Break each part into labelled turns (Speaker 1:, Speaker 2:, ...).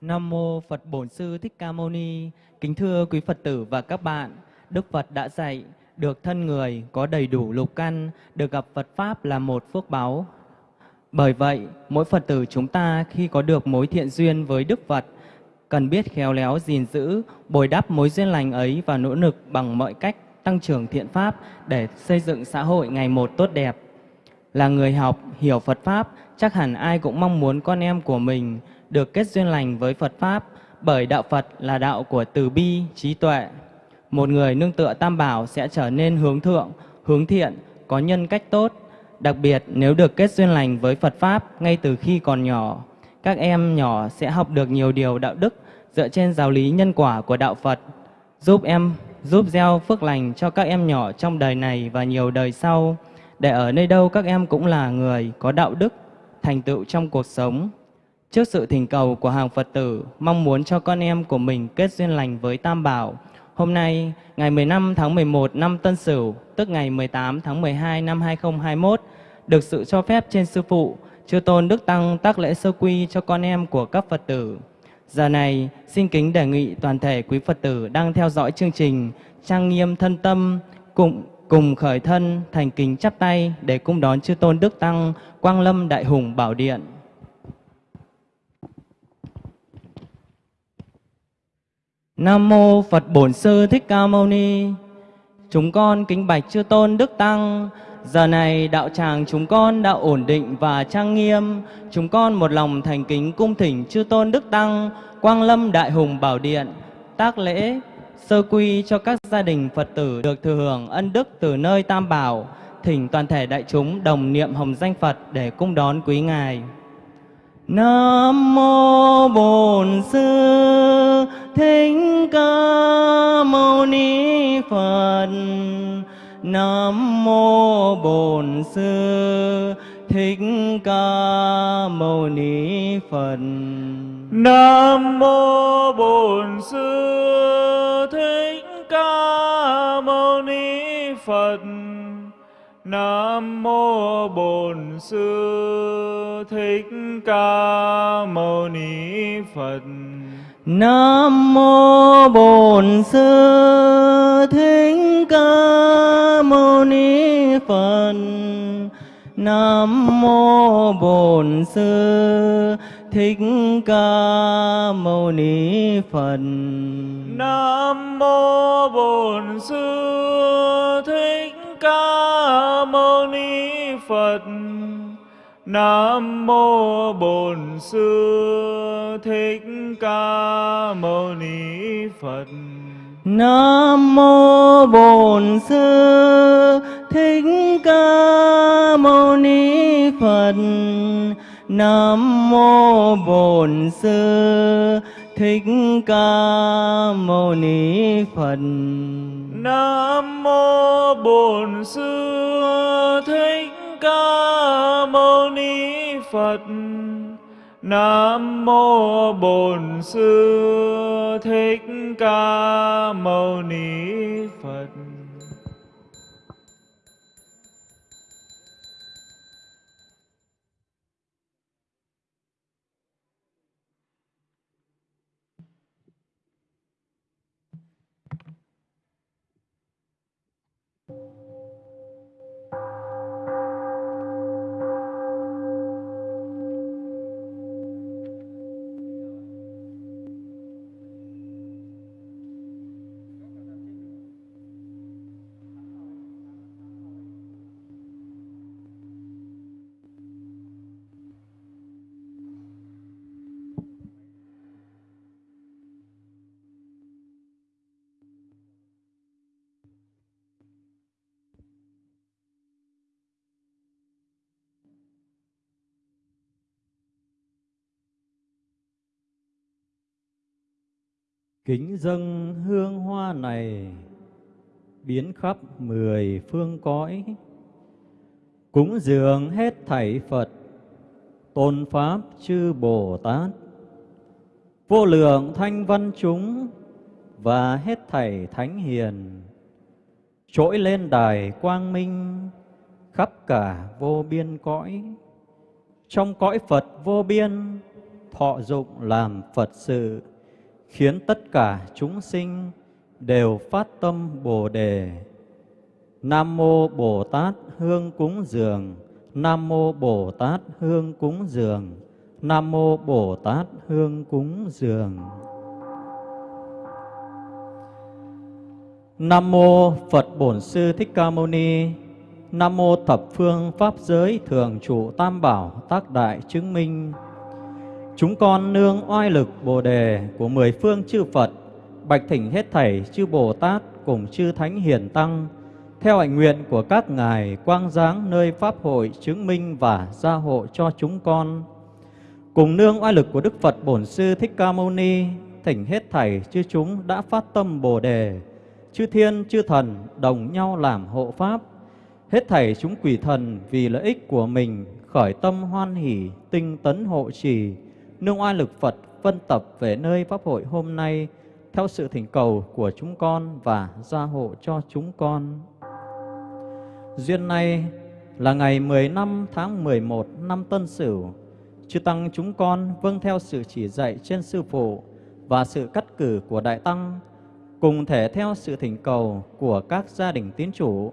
Speaker 1: Nam mô Phật Bổn Sư Thích Ca Mâu Ni. Kính thưa quý Phật tử và các bạn, Đức Phật đã dạy được thân người có đầy đủ lục căn, được gặp Phật pháp là một phước báo Bởi vậy, mỗi Phật tử chúng ta khi có được mối thiện duyên với Đức Phật, cần biết khéo léo gìn giữ, bồi đắp mối duyên lành ấy và nỗ lực bằng mọi cách tăng trưởng thiện pháp để xây dựng xã hội ngày một tốt đẹp. Là người học, hiểu Phật Pháp, chắc hẳn ai cũng mong muốn con em của mình được kết duyên lành với Phật Pháp, bởi đạo Phật là đạo của từ bi, trí tuệ. Một người nương tựa tam bảo sẽ trở nên hướng thượng, hướng thiện, có nhân cách tốt. Đặc biệt nếu được kết duyên lành với Phật Pháp ngay từ khi còn nhỏ, các em nhỏ sẽ học được nhiều điều đạo đức dựa trên giáo lý nhân quả của đạo Phật, giúp em giúp gieo phước lành cho các em nhỏ trong đời này và nhiều đời sau, để ở nơi đâu các em cũng là người có đạo đức, thành tựu trong cuộc sống. Trước sự thỉnh cầu của hàng Phật tử, mong muốn cho con em của mình kết duyên lành với Tam Bảo, hôm nay, ngày 15 tháng 11 năm Tân Sửu, tức ngày 18 tháng 12 năm 2021, được sự cho phép trên Sư Phụ, Chư Tôn Đức Tăng tác lễ sơ quy cho con em của các Phật tử. Giờ này, xin kính đề nghị toàn thể quý Phật tử đang theo dõi chương trình trang nghiêm thân tâm cùng cùng khởi thân thành kính chắp tay để cung đón chư tôn đức tăng quang lâm đại hùng bảo điện nam mô phật bổn sư thích ca mâu ni chúng con kính bạch chư tôn đức tăng giờ này đạo tràng chúng con đã ổn định và trang nghiêm chúng con một lòng thành kính cung thỉnh chư tôn đức tăng quang lâm đại hùng bảo điện tác lễ sơ quy cho các gia đình Phật tử được thừa hưởng ân đức từ nơi Tam Bảo, thỉnh toàn thể đại chúng đồng niệm hồng danh Phật để cung đón quý Ngài. Nam mô Bổn Sư Thích Ca Mâu Ni Phật. Nam mô Bổn Sư Thích Ca Mâu Ni Phật.
Speaker 2: Nam mô Bổn Sư Thích Ca Mâu Ni Phật. Nam mô Bổn Sư Thích Ca Mâu Ni Phật.
Speaker 1: Nam mô Bổn Sư Thích Ca Mâu Ni Phật. Nam mô Bổn Sư Thích Ca Mâu Ni Phật.
Speaker 2: Nam mô Bổn Sư Thích Ca Mâu Ni Phật. Nam mô Bổn Sư Thích Ca Mâu Ni Phật.
Speaker 1: Nam mô Bổn Sư Thích Ca Mâu Ni Phật. Nam mô Bổn Sư Thích Ca Mâu Ni Phật.
Speaker 2: Nam mô Bổn Sư Thích Ca Mâu Ni Phật. Nam mô Bổn Sư Thích Ca Mâu Ni Phật.
Speaker 3: Kính dâng hương hoa này biến khắp mười phương cõi, cúng dường hết thảy Phật, tôn Pháp chư Bồ Tát, vô lượng thanh văn chúng và hết thảy thánh hiền, trỗi lên đài quang minh khắp cả vô biên cõi. Trong cõi Phật vô biên, thọ dụng làm Phật sự, khiến tất cả chúng sinh đều phát tâm Bồ đề. Nam mô Bồ Tát hương cúng dường, Nam mô Bồ Tát hương cúng dường, Nam mô Bồ Tát hương cúng dường. Nam mô Phật Bổn Sư Thích Ca Mâu Ni. Nam mô Thập Phương Pháp Giới Thường Trụ Tam Bảo Tác Đại Chứng Minh. Chúng con nương oai lực Bồ đề của mười phương chư Phật, bạch thỉnh hết thảy chư Bồ Tát cùng chư Thánh Hiền Tăng, theo hạnh nguyện của các ngài quang giáng nơi Pháp hội chứng minh và gia hộ cho chúng con. Cùng nương oai lực của Đức Phật Bổn Sư Thích Ca Mâu Ni, thỉnh hết thảy chư chúng đã phát tâm Bồ đề, chư thiên chư thần đồng nhau làm hộ pháp, hết thảy chúng quỷ thần vì lợi ích của mình khởi tâm hoan hỷ, tinh tấn hộ trì, nương oai lực Phật phân tập về nơi pháp hội hôm nay theo sự thỉnh cầu của chúng con và gia hộ cho chúng con. Duyên này là ngày 10 năm tháng 11 năm Tân Sửu, chư tăng chúng con vâng theo sự chỉ dạy trên sư phụ và sự cắt cử của đại tăng, cùng thể theo sự thỉnh cầu của các gia đình tín chủ,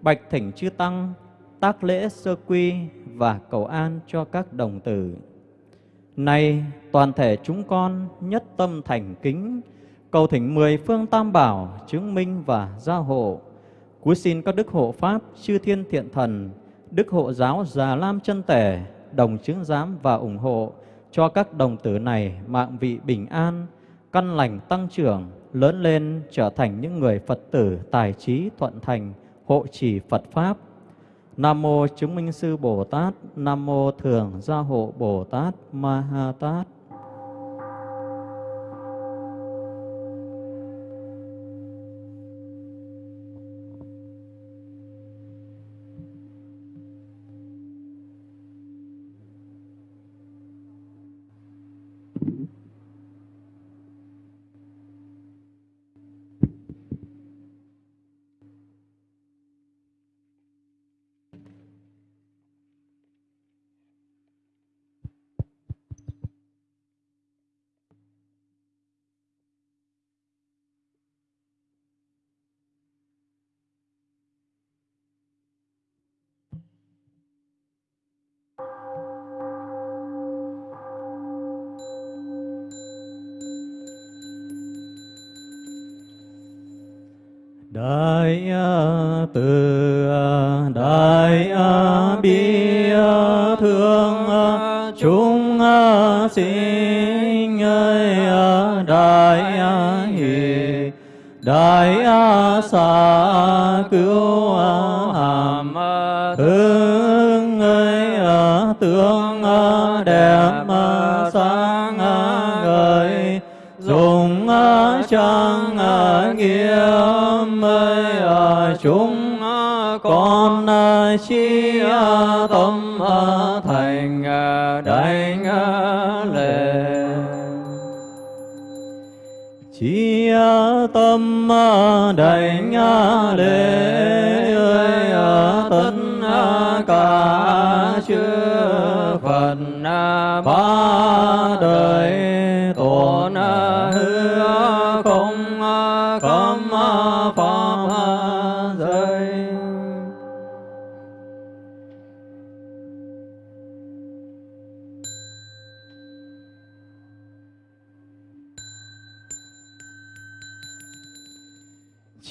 Speaker 3: bạch thỉnh chư tăng tác lễ sơ quy và cầu an cho các đồng tử. Nay toàn thể chúng con nhất tâm thành kính, cầu thỉnh mười phương tam bảo chứng minh và gia hộ. Cúi xin các đức hộ pháp, chư thiên thiện thần, đức hộ giáo già lam chân tể, đồng chứng giám và ủng hộ cho các đồng tử này mạng vị bình an, căn lành tăng trưởng, lớn lên trở thành những người Phật tử tài trí thuận thành, hộ trì Phật Pháp. Nam mô chứng minh sư Bồ Tát, Nam mô thường gia hộ Bồ Tát Ma Ha Tát.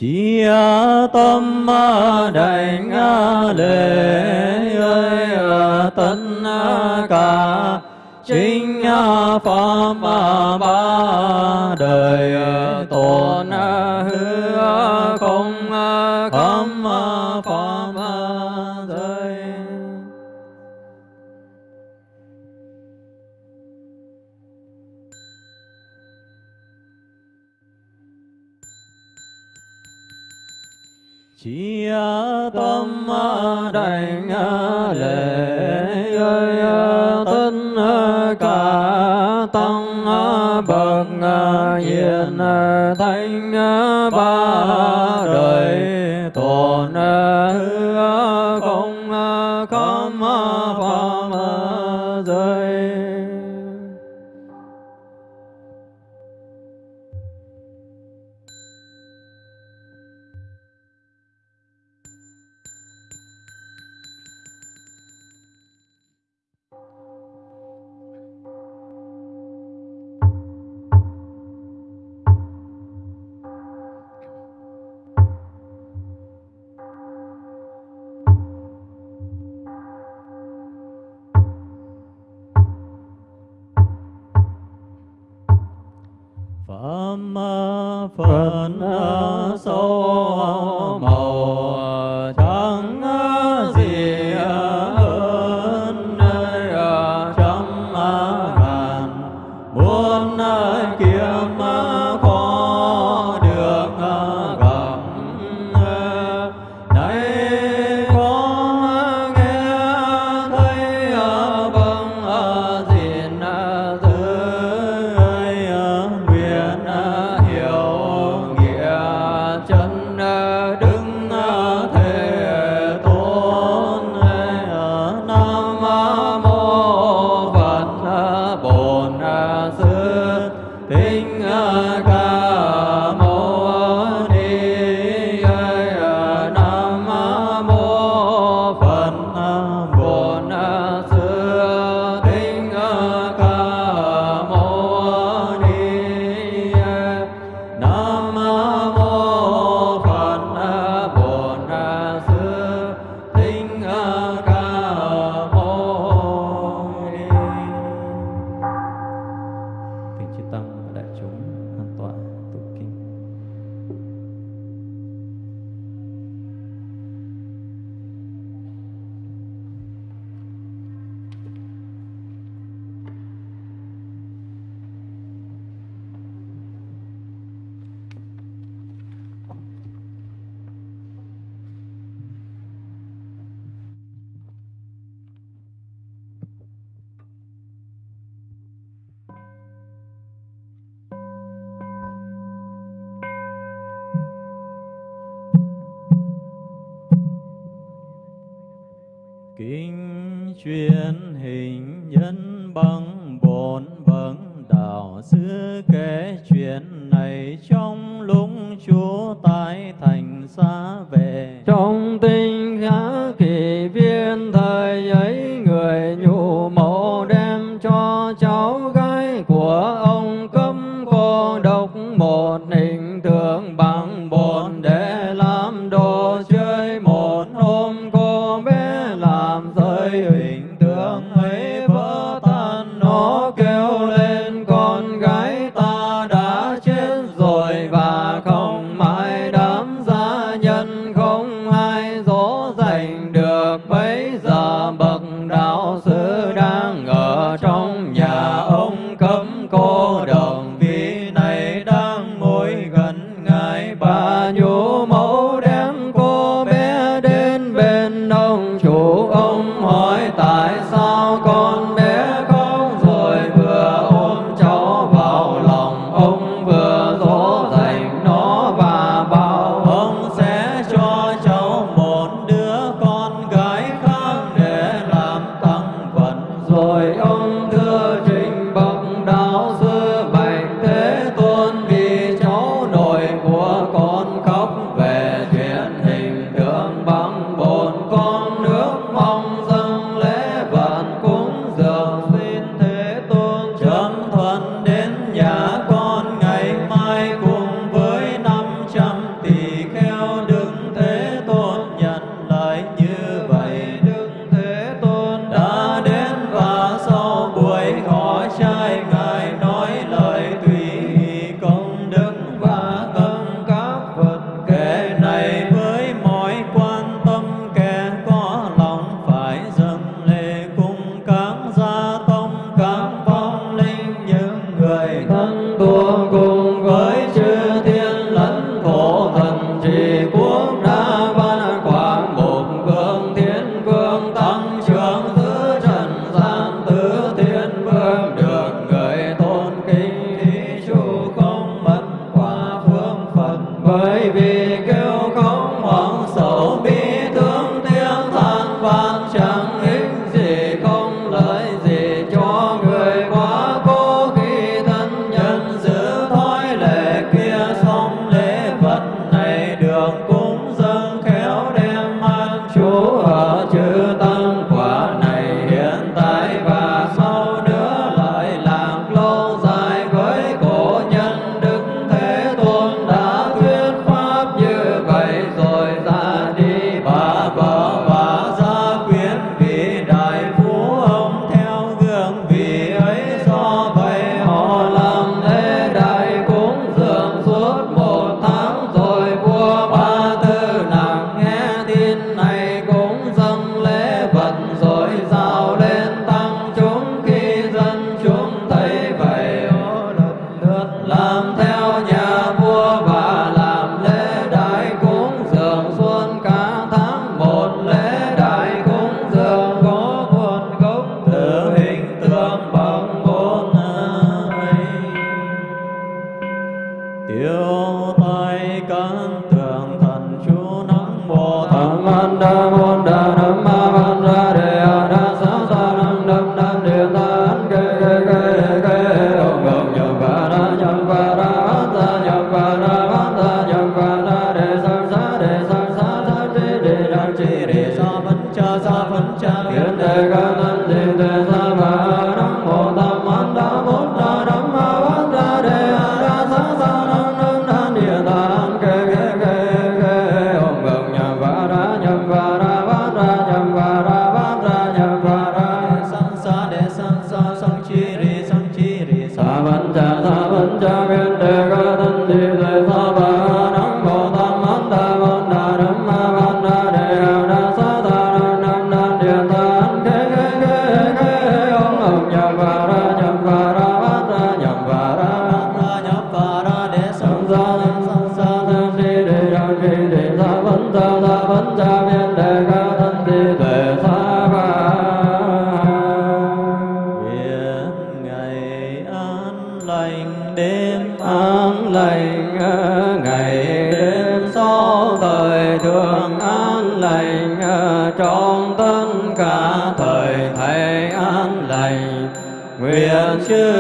Speaker 3: Chi tâm đảnh lễ ơi tất cả chính pháp ba đời tôn hứa không cấm pháp đảnh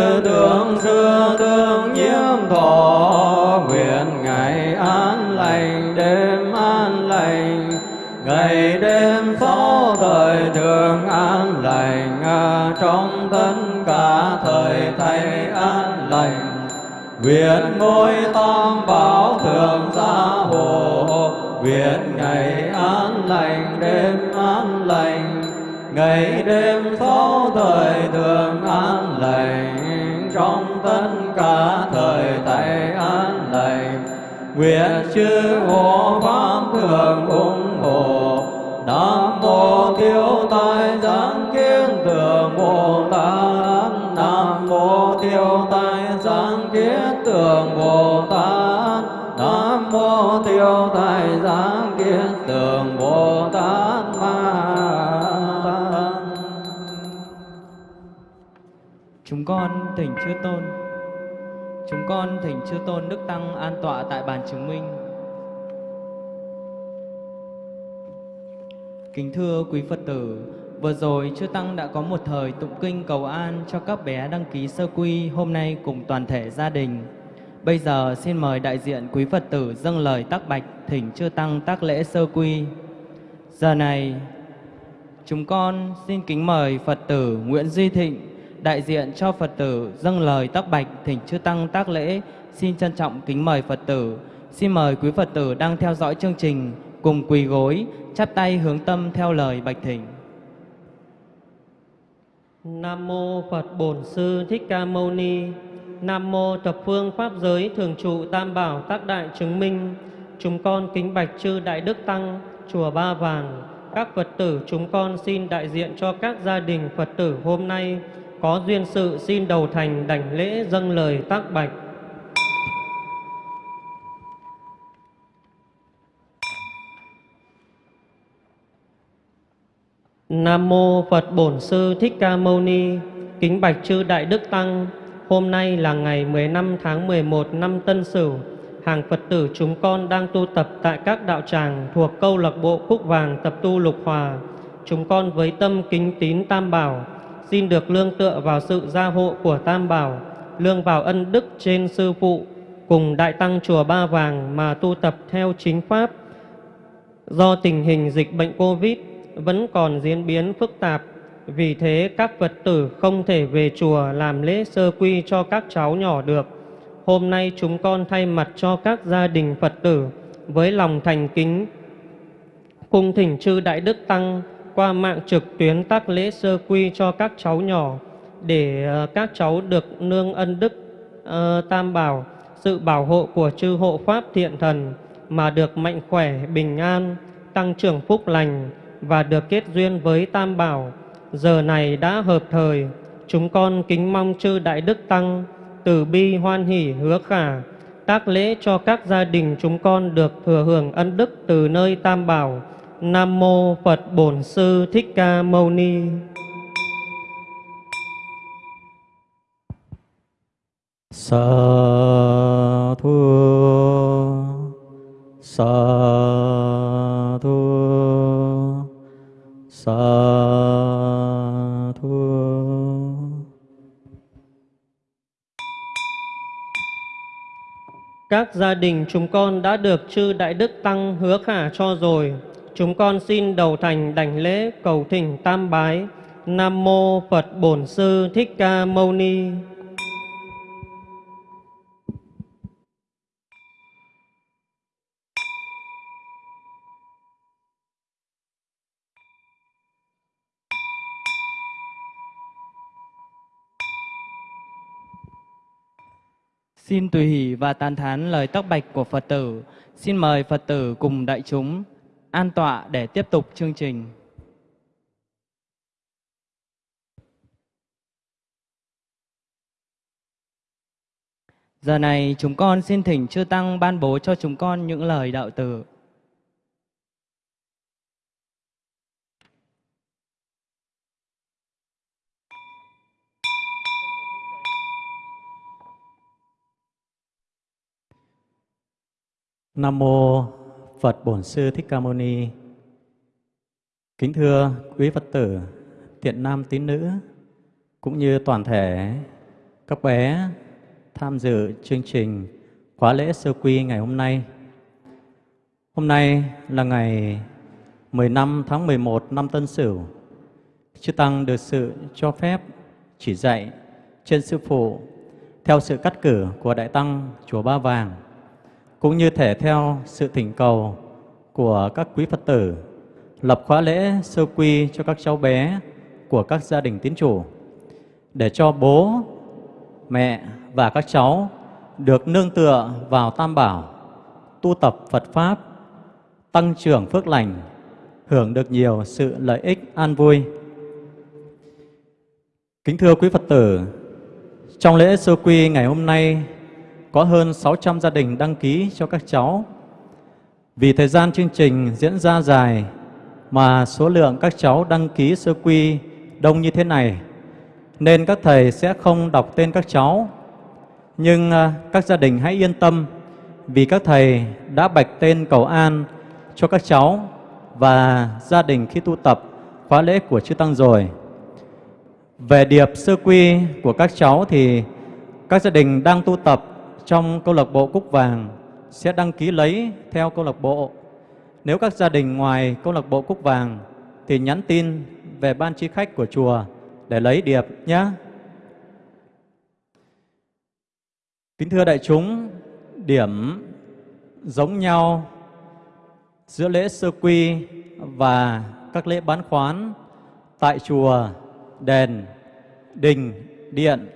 Speaker 3: chư
Speaker 4: tướng xưa tương nhiễm thọ, nguyện ngày an lành, đêm an lành. Ngày đêm sáu thời thường an lành à, trong tất cả thời thầy an lành. Nguyện ngôi tam bảo thường gia hộ, nguyện ngày an lành, đêm an lành. Ngày đêm sáu thời thường an lành trong tất cả thời tại an lành. Nguyện chư hộ pháp thường ủng hộ. Nam mô Thiếu tai giáng kiến tường bồ tát. Nam mô Thiếu tai giáng kiến tường bồ tát. Nam mô Thiếu tai giáng kiến tường bồ tát
Speaker 1: Chúng con thỉnh chư tôn. Chúng con thỉnh chư tôn đức tăng an tọa tại bàn chứng minh. Kính thưa quý Phật tử, vừa rồi chư tăng đã có một thời tụng kinh cầu an cho các bé đăng ký sơ quy hôm nay cùng toàn thể gia đình. Bây giờ xin mời đại diện quý Phật tử dâng lời tác bạch thỉnh chư tăng tác lễ sơ quy. Giờ này, chúng con xin kính mời Phật tử Nguyễn Duy Thịnh đại diện cho Phật tử dâng lời tác bạch thỉnh chư tăng tác lễ. Xin trân trọng kính mời Phật tử. Xin mời quý Phật tử đang theo dõi chương trình cùng quỳ gối, chắp tay hướng tâm theo lời bạch thỉnh.
Speaker 5: Nam mô Phật Bổn Sư Thích Ca Mâu Ni. Nam mô Thập Phương Pháp Giới Thường trụ Tam Bảo Tác Đại Chứng Minh. Chúng con kính bạch chư Đại Đức Tăng, chùa Ba Vàng. Các Phật tử chúng con xin đại diện cho các gia đình Phật tử hôm nay có duyên sự xin đầu thành đảnh lễ dâng lời tác bạch. Nam mô Phật Bổn Sư Thích Ca Mâu Ni. Kính bạch chư Đại Đức Tăng. Hôm nay là ngày 15 tháng 11 năm Tân Sửu. Hàng Phật tử chúng con đang tu tập tại các đạo tràng thuộc câu lạc bộ Cúc Vàng tập tu Lục Hòa. Chúng con với tâm kính tín Tam Bảo, xin được lương tựa vào sự gia hộ của Tam Bảo, lương vào ân đức trên Sư Phụ, cùng Đại Tăng Chùa Ba Vàng mà tu tập theo chính Pháp. Do tình hình dịch bệnh Covid vẫn còn diễn biến phức tạp, vì thế các Phật tử không thể về chùa làm lễ sơ quy cho các cháu nhỏ được. Hôm nay chúng con thay mặt cho các gia đình Phật tử với lòng thành kính cung thỉnh chư Đại Đức Tăng qua mạng trực tuyến tác lễ sơ quy cho các cháu nhỏ để ờ, các cháu được nương ân đức uh, tam bảo, sự bảo hộ của chư hộ pháp thiện thần mà được mạnh khỏe, bình an, tăng trưởng phúc lành và được kết duyên với tam bảo. Giờ này đã hợp thời, chúng con kính mong chư Đại Đức Tăng từ bi hoan hỷ hứa khả tác lễ cho các gia đình chúng con được thừa hưởng ân đức từ nơi tam bảo nam mô phật bổn sư thích ca mâu ni
Speaker 3: sa thu sa thu sa thu
Speaker 5: Các gia đình chúng con đã được chư Đại Đức Tăng hứa khả cho rồi. Chúng con xin đầu thành đảnh lễ cầu thỉnh tam bái. Nam Mô Phật Bổn Sư Thích Ca Mâu Ni.
Speaker 1: Xin tùy hỷ và tán thán lời tóc bạch của Phật tử. Xin mời Phật tử cùng đại chúng an tọa để tiếp tục chương trình. Giờ này chúng con xin thỉnh chư Tăng ban bố cho chúng con những lời đạo tử.
Speaker 3: Nam mô Phật Bổn Sư Thích Ca Mâu Ni. Kính thưa quý Phật tử, thiện nam tín nữ cũng như toàn thể các bé tham dự chương trình khóa lễ sơ quy ngày hôm nay. Hôm nay là ngày 15 tháng 11 năm Tân Sửu. Chư Tăng được sự cho phép chỉ dạy trên Sư Phụ theo sự cắt cử của Đại Tăng Chùa Ba Vàng cũng như thể theo sự thỉnh cầu của các quý Phật tử lập khóa lễ sơ quy cho các cháu bé của các gia đình tín chủ để cho bố, mẹ và các cháu được nương tựa vào Tam Bảo, tu tập Phật Pháp, tăng trưởng phước lành, hưởng được nhiều sự lợi ích an vui. Kính thưa quý Phật tử, trong lễ sơ quy ngày hôm nay có hơn 600 gia đình đăng ký cho các cháu. Vì thời gian chương trình diễn ra dài mà số lượng các cháu đăng ký sơ quy đông như thế này, nên các thầy sẽ không đọc tên các cháu. Nhưng à, các gia đình hãy yên tâm vì các thầy đã bạch tên cầu an cho các cháu và gia đình khi tu tập khóa lễ của chư Tăng rồi. Về điệp sơ quy của các cháu thì các gia đình đang tu tập trong câu lạc bộ Cúc Vàng sẽ đăng ký lấy theo câu lạc bộ. Nếu các gia đình ngoài câu lạc bộ Cúc Vàng thì nhắn tin về ban tri khách của chùa để lấy điệp nhé. Kính thưa đại chúng, điểm giống nhau giữa lễ sơ quy và các lễ bán khoán tại chùa, đền, đình, điện.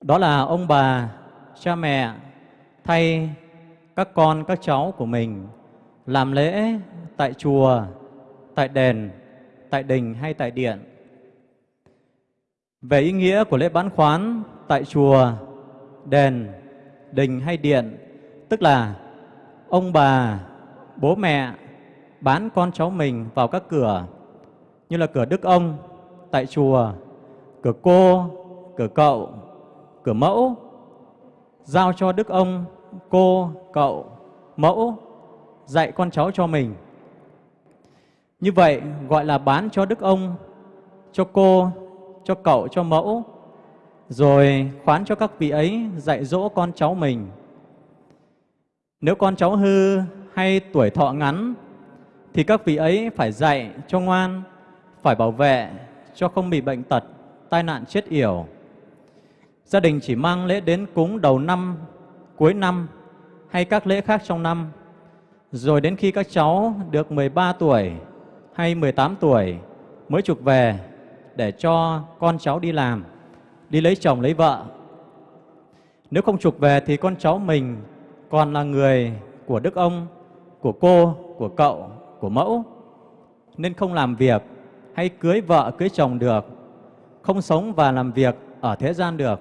Speaker 3: Đó là ông bà cha mẹ thay các con, các cháu của mình làm lễ tại chùa, tại đền, tại đình hay tại điện. Về ý nghĩa của lễ bán khoán tại chùa, đền, đình hay điện, tức là ông bà, bố mẹ bán con cháu mình vào các cửa như là cửa đức ông tại chùa, cửa cô, cửa cậu, cửa mẫu giao cho đức ông, cô, cậu, mẫu dạy con cháu cho mình. Như vậy gọi là bán cho đức ông, cho cô, cho cậu, cho mẫu, rồi khoán cho các vị ấy dạy dỗ con cháu mình. Nếu con cháu hư hay tuổi thọ ngắn, thì các vị ấy phải dạy cho ngoan, phải bảo vệ cho không bị bệnh tật, tai nạn chết yểu. Gia đình chỉ mang lễ đến cúng đầu năm, cuối năm hay các lễ khác trong năm. Rồi đến khi các cháu được 13 tuổi hay 18 tuổi mới trục về để cho con cháu đi làm, đi lấy chồng, lấy vợ. Nếu không trục về thì con cháu mình còn là người của đức ông, của cô, của cậu, của mẫu, nên không làm việc hay cưới vợ, cưới chồng được, không sống và làm việc ở thế gian được.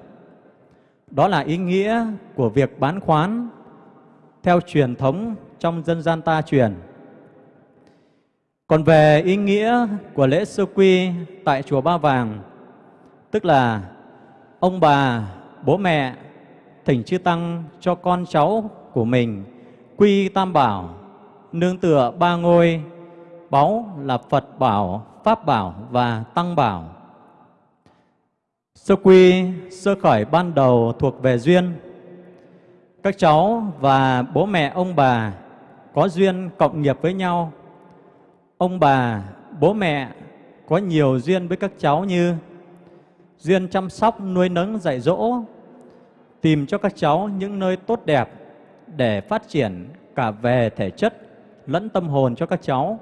Speaker 3: Đó là ý nghĩa của việc bán khoán theo truyền thống trong dân gian ta truyền. Còn về ý nghĩa của lễ sơ quy tại chùa Ba Vàng, tức là ông bà, bố mẹ thỉnh chư tăng cho con cháu của mình quy tam bảo, nương tựa ba ngôi, báu là Phật bảo, Pháp bảo và Tăng bảo. Sơ quy, sơ khởi ban đầu thuộc về duyên. Các cháu và bố mẹ ông bà có duyên cộng nghiệp với nhau. Ông bà, bố mẹ có nhiều duyên với các cháu như duyên chăm sóc, nuôi nấng, dạy dỗ, tìm cho các cháu những nơi tốt đẹp để phát triển cả về thể chất lẫn tâm hồn cho các cháu.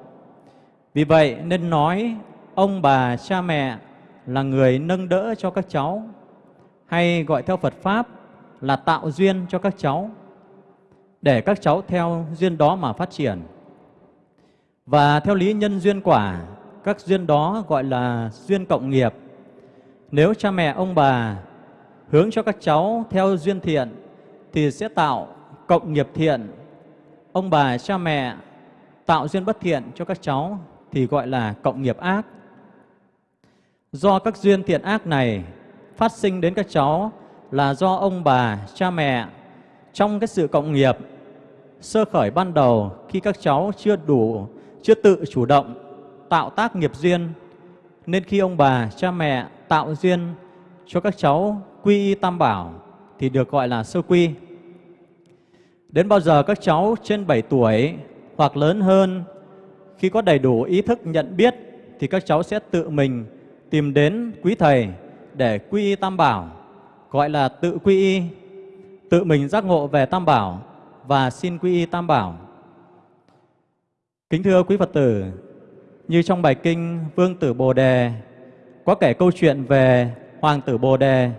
Speaker 3: Vì vậy nên nói ông bà, cha mẹ là người nâng đỡ cho các cháu, hay gọi theo Phật Pháp là tạo duyên cho các cháu, để các cháu theo duyên đó mà phát triển. Và theo lý nhân duyên quả, các duyên đó gọi là duyên cộng nghiệp. Nếu cha mẹ ông bà hướng cho các cháu theo duyên thiện thì sẽ tạo cộng nghiệp thiện. Ông bà cha mẹ tạo duyên bất thiện cho các cháu thì gọi là cộng nghiệp ác. Do các duyên thiện ác này phát sinh đến các cháu là do ông bà, cha mẹ trong cái sự cộng nghiệp sơ khởi ban đầu khi các cháu chưa đủ, chưa tự chủ động tạo tác nghiệp duyên nên khi ông bà, cha mẹ tạo duyên cho các cháu quy y tam bảo thì được gọi là sơ quy. Đến bao giờ các cháu trên 7 tuổi hoặc lớn hơn khi có đầy đủ ý thức nhận biết thì các cháu sẽ tự mình tìm đến quý thầy để quy y tam bảo, gọi là tự quy y, tự mình giác ngộ về tam bảo và xin quy y tam bảo. Kính thưa quý Phật tử, như trong bài kinh Vương tử Bồ Đề có kể câu chuyện về Hoàng tử Bồ Đề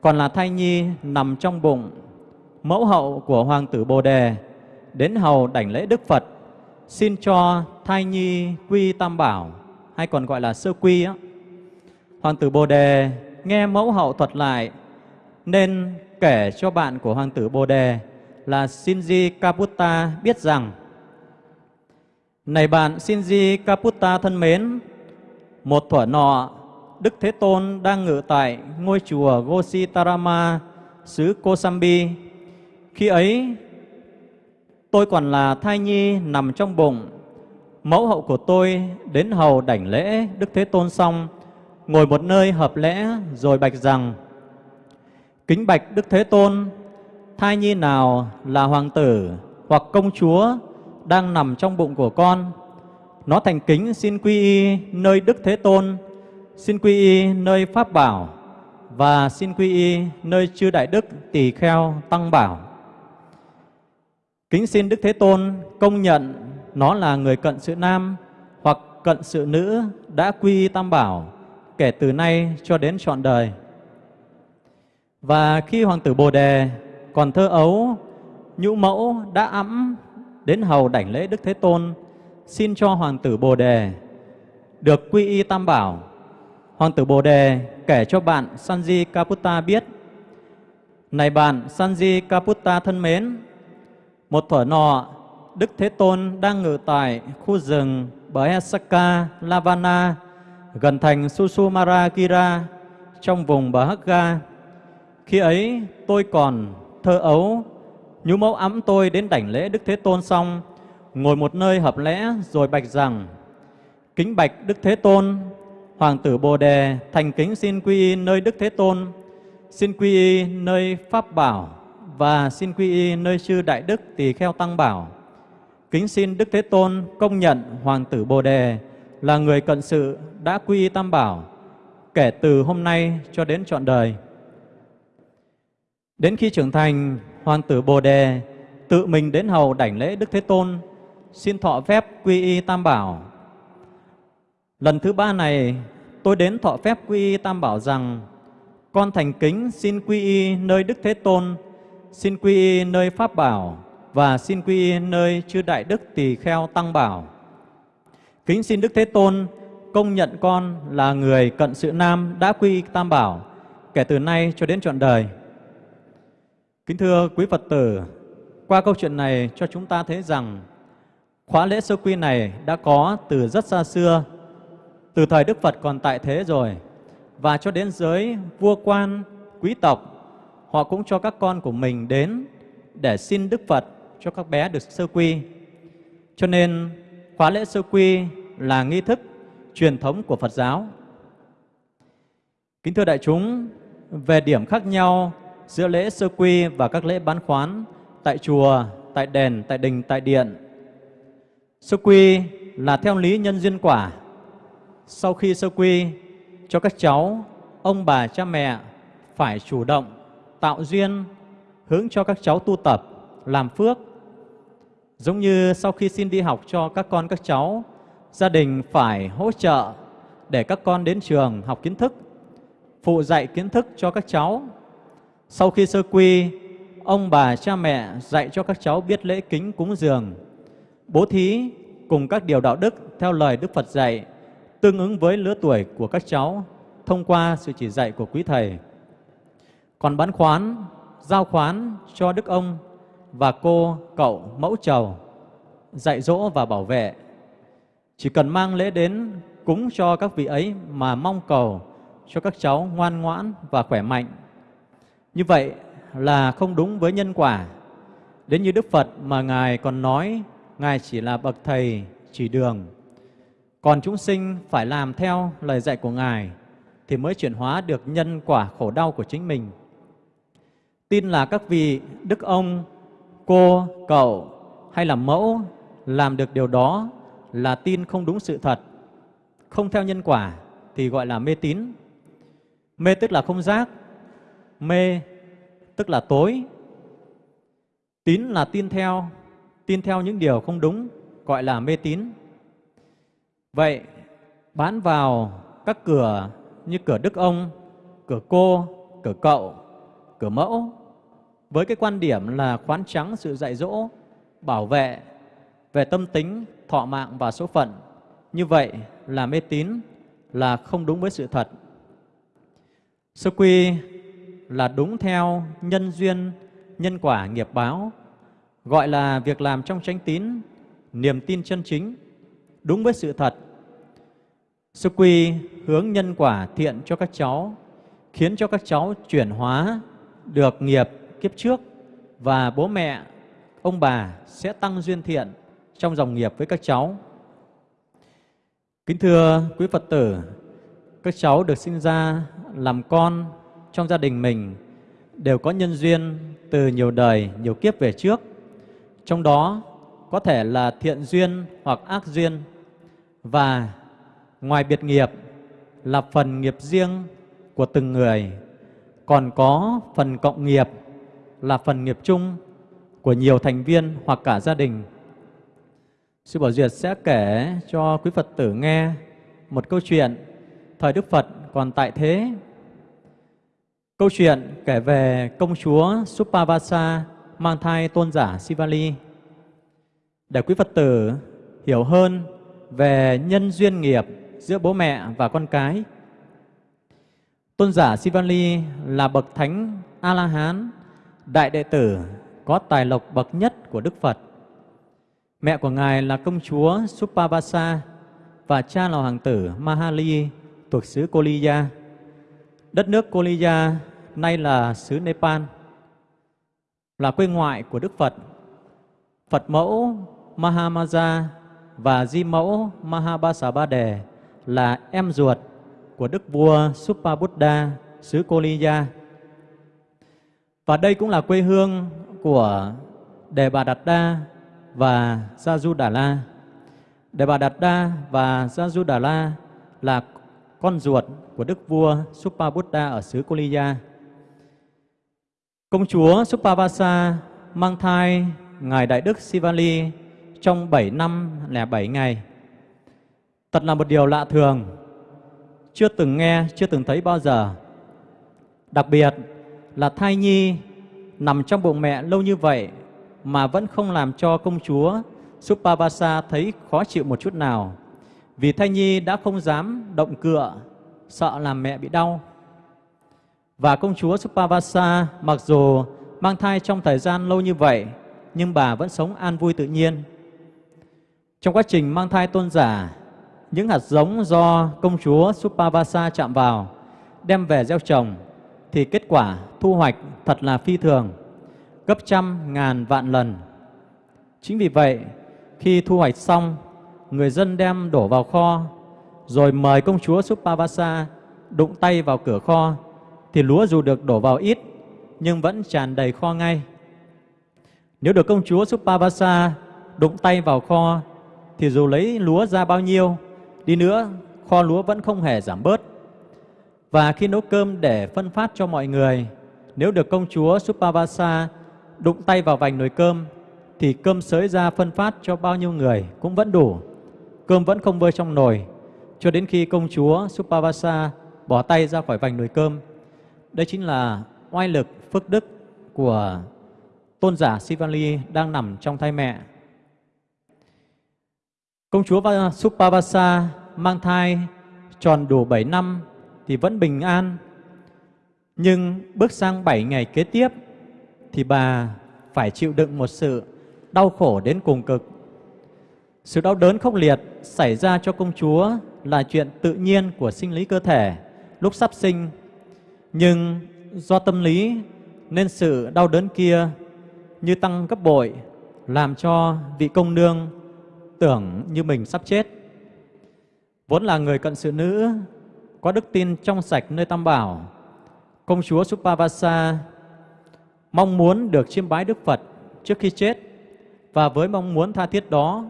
Speaker 3: còn là thai nhi nằm trong bụng mẫu hậu của Hoàng tử Bồ Đề đến hầu đảnh lễ Đức Phật xin cho thai nhi quy tam bảo hay còn gọi là sơ quy á. Hoàng tử Bồ Đề nghe mẫu hậu thuật lại nên kể cho bạn của Hoàng tử Bồ Đề là Shinji Kaputta biết rằng Này bạn Shinji Kaputta thân mến, một thuở nọ Đức Thế Tôn đang ngự tại ngôi chùa Gositarama, xứ Kosambi. Khi ấy, tôi còn là thai nhi nằm trong bụng. Mẫu hậu của tôi đến hầu đảnh lễ Đức Thế Tôn xong, ngồi một nơi hợp lẽ rồi bạch rằng, Kính bạch Đức Thế Tôn, thai nhi nào là hoàng tử hoặc công chúa đang nằm trong bụng của con, nó thành kính xin quy y nơi Đức Thế Tôn, xin quy y nơi Pháp Bảo và xin quy y nơi chư Đại Đức Tỳ Kheo Tăng Bảo. Kính xin Đức Thế Tôn công nhận nó là người cận sự nam hoặc cận sự nữ đã quy y Tam Bảo kể từ nay cho đến trọn đời. Và khi Hoàng tử Bồ Đề còn thơ ấu, nhũ mẫu đã ẵm đến hầu đảnh lễ Đức Thế Tôn, xin cho Hoàng tử Bồ Đề được quy y Tam Bảo Hoàng tử Bồ Đề kể cho bạn Sanji Kaputta biết, Này bạn Sanji Kaputta thân mến, một thuở nọ, Đức Thế Tôn đang ngự tại khu rừng Bhayasaka Lavana gần thành Susumara Kira trong vùng Bahagga. Khi ấy tôi còn thơ ấu, nhú mẫu ấm tôi đến đảnh lễ Đức Thế Tôn xong, ngồi một nơi hợp lẽ rồi bạch rằng, Kính bạch Đức Thế Tôn, Hoàng tử Bồ Đề thành kính xin quy y nơi Đức Thế Tôn, xin quy y nơi Pháp Bảo và xin quy y nơi sư Đại Đức Tỳ Kheo Tăng Bảo. Kính xin Đức Thế Tôn công nhận Hoàng tử Bồ Đề là người cận sự đã quy y Tam Bảo kể từ hôm nay cho đến trọn đời. Đến khi trưởng thành, Hoàng tử Bồ Đề tự mình đến hầu đảnh lễ Đức Thế Tôn, xin thọ phép quy y Tam Bảo Lần thứ ba này, tôi đến thọ phép quy y Tam Bảo rằng, con thành kính xin quy y nơi Đức Thế Tôn, xin quy y nơi Pháp Bảo và xin quy y nơi chư Đại Đức Tỳ Kheo Tăng Bảo. Kính xin Đức Thế Tôn công nhận con là người cận sự nam đã quy Tam Bảo kể từ nay cho đến trọn đời. Kính thưa quý Phật tử, qua câu chuyện này cho chúng ta thấy rằng khóa lễ sơ quy này đã có từ rất xa xưa từ thời Đức Phật còn tại thế rồi và cho đến giới vua quan, quý tộc, họ cũng cho các con của mình đến để xin Đức Phật cho các bé được sơ quy. Cho nên khóa lễ sơ quy là nghi thức truyền thống của Phật giáo. Kính thưa đại chúng, về điểm khác nhau giữa lễ sơ quy và các lễ bán khoán tại chùa, tại đền, tại đình, tại điện. Sơ quy là theo lý nhân duyên quả. Sau khi sơ quy cho các cháu, ông bà cha mẹ phải chủ động tạo duyên hướng cho các cháu tu tập, làm phước. Giống như sau khi xin đi học cho các con các cháu, gia đình phải hỗ trợ để các con đến trường học kiến thức, phụ dạy kiến thức cho các cháu. Sau khi sơ quy, ông bà cha mẹ dạy cho các cháu biết lễ kính cúng dường, bố thí cùng các điều đạo đức theo lời Đức Phật dạy, tương ứng với lứa tuổi của các cháu thông qua sự chỉ dạy của quý thầy. Còn bán khoán, giao khoán cho đức ông và cô, cậu, mẫu chầu dạy dỗ và bảo vệ. Chỉ cần mang lễ đến cúng cho các vị ấy mà mong cầu cho các cháu ngoan ngoãn và khỏe mạnh. Như vậy là không đúng với nhân quả. Đến như Đức Phật mà Ngài còn nói Ngài chỉ là bậc thầy chỉ đường. Còn chúng sinh phải làm theo lời dạy của Ngài thì mới chuyển hóa được nhân quả khổ đau của chính mình. Tin là các vị đức ông, cô, cậu hay là mẫu làm được điều đó là tin không đúng sự thật, không theo nhân quả thì gọi là mê tín. Mê tức là không giác, mê tức là tối. Tín là tin theo, tin theo những điều không đúng, gọi là mê tín. Vậy, bán vào các cửa như cửa đức ông, cửa cô, cửa cậu, cửa mẫu, với cái quan điểm là khoán trắng sự dạy dỗ, bảo vệ về tâm tính, thọ mạng và số phận. Như vậy là mê tín, là không đúng với sự thật. Sơ quy là đúng theo nhân duyên, nhân quả nghiệp báo, gọi là việc làm trong chánh tín, niềm tin chân chính, đúng với sự thật. Sơ quy hướng nhân quả thiện cho các cháu, khiến cho các cháu chuyển hóa được nghiệp kiếp trước và bố mẹ, ông bà sẽ tăng duyên thiện trong dòng nghiệp với các cháu. Kính thưa quý Phật tử, các cháu được sinh ra làm con trong gia đình mình đều có nhân duyên từ nhiều đời, nhiều kiếp về trước. Trong đó có thể là thiện duyên hoặc ác duyên và ngoài biệt nghiệp là phần nghiệp riêng của từng người, còn có phần cộng nghiệp là phần nghiệp chung của nhiều thành viên hoặc cả gia đình. Sư Bảo Duyệt sẽ kể cho quý Phật tử nghe một câu chuyện thời Đức Phật còn tại thế. Câu chuyện kể về công chúa Supavasa mang thai tôn giả Sivali. Để quý Phật tử hiểu hơn về nhân duyên nghiệp giữa bố mẹ và con cái. Tôn giả Sivali là bậc thánh A-la-hán, đại đệ tử có tài lộc bậc nhất của Đức Phật. Mẹ của Ngài là công chúa Supavasa và cha là hoàng tử Mahali thuộc xứ Koliya. Đất nước Koliya nay là xứ Nepal, là quê ngoại của Đức Phật. Phật mẫu Mahamaja và di mẫu Mahabasabade là em ruột của Đức vua Supabuddha xứ Koliya. Và đây cũng là quê hương của Đề Bà Đạt Đa và Gia Du Đà La. Đề Bà Đạt Đa và Gia Du Đà La là con ruột của Đức vua Supabuddha ở xứ Koliya. Công chúa Supavasa mang thai Ngài Đại Đức Sivali trong 7 năm lẻ 7 ngày. Thật là một điều lạ thường, chưa từng nghe, chưa từng thấy bao giờ. Đặc biệt là thai nhi nằm trong bụng mẹ lâu như vậy mà vẫn không làm cho công chúa Supavasa thấy khó chịu một chút nào. Vì thai nhi đã không dám động cựa, sợ làm mẹ bị đau. Và công chúa Supavasa mặc dù mang thai trong thời gian lâu như vậy, nhưng bà vẫn sống an vui tự nhiên. Trong quá trình mang thai tôn giả, những hạt giống do công chúa Supavasa chạm vào, đem về gieo trồng, thì kết quả thu hoạch thật là phi thường, gấp trăm ngàn vạn lần. Chính vì vậy, khi thu hoạch xong, người dân đem đổ vào kho, rồi mời công chúa Supavasa đụng tay vào cửa kho, thì lúa dù được đổ vào ít, nhưng vẫn tràn đầy kho ngay. Nếu được công chúa Supavasa đụng tay vào kho, thì dù lấy lúa ra bao nhiêu, đi nữa kho lúa vẫn không hề giảm bớt. Và khi nấu cơm để phân phát cho mọi người, nếu được công chúa Supavasa đụng tay vào vành nồi cơm, thì cơm sới ra phân phát cho bao nhiêu người cũng vẫn đủ. Cơm vẫn không vơi trong nồi, cho đến khi công chúa Supavasa bỏ tay ra khỏi vành nồi cơm. Đây chính là oai lực phước đức của tôn giả Sivali đang nằm trong thai mẹ. Công chúa Supavasa mang thai tròn đủ 7 năm thì vẫn bình an. Nhưng bước sang 7 ngày kế tiếp thì bà phải chịu đựng một sự đau khổ đến cùng cực. Sự đau đớn khốc liệt xảy ra cho công chúa là chuyện tự nhiên của sinh lý cơ thể lúc sắp sinh. Nhưng do tâm lý nên sự đau đớn kia như tăng gấp bội làm cho vị công nương tưởng như mình sắp chết. Vốn là người cận sự nữ, có đức tin trong sạch nơi Tam Bảo, công chúa Supavasa mong muốn được chiêm bái Đức Phật trước khi chết và với mong muốn tha thiết đó,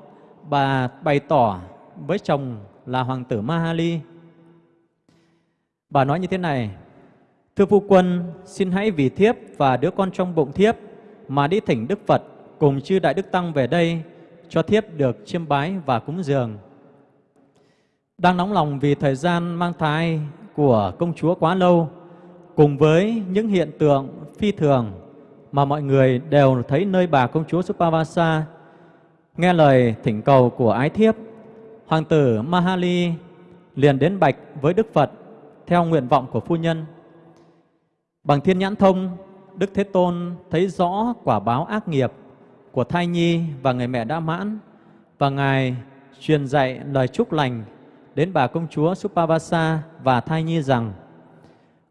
Speaker 3: bà bày tỏ với chồng là hoàng tử Mahali. Bà nói như thế này, Thưa phu quân, xin hãy vì thiếp và đứa con trong bụng thiếp mà đi thỉnh Đức Phật cùng chư Đại Đức Tăng về đây cho thiếp được chiêm bái và cúng dường. Đang nóng lòng vì thời gian mang thai của công chúa quá lâu, cùng với những hiện tượng phi thường mà mọi người đều thấy nơi bà công chúa Supavasa, nghe lời thỉnh cầu của ái thiếp, hoàng tử Mahali liền đến bạch với Đức Phật theo nguyện vọng của phu nhân. Bằng thiên nhãn thông, Đức Thế Tôn thấy rõ quả báo ác nghiệp của thai nhi và người mẹ đã mãn và Ngài truyền dạy lời chúc lành đến bà công chúa Supavasa và thai nhi rằng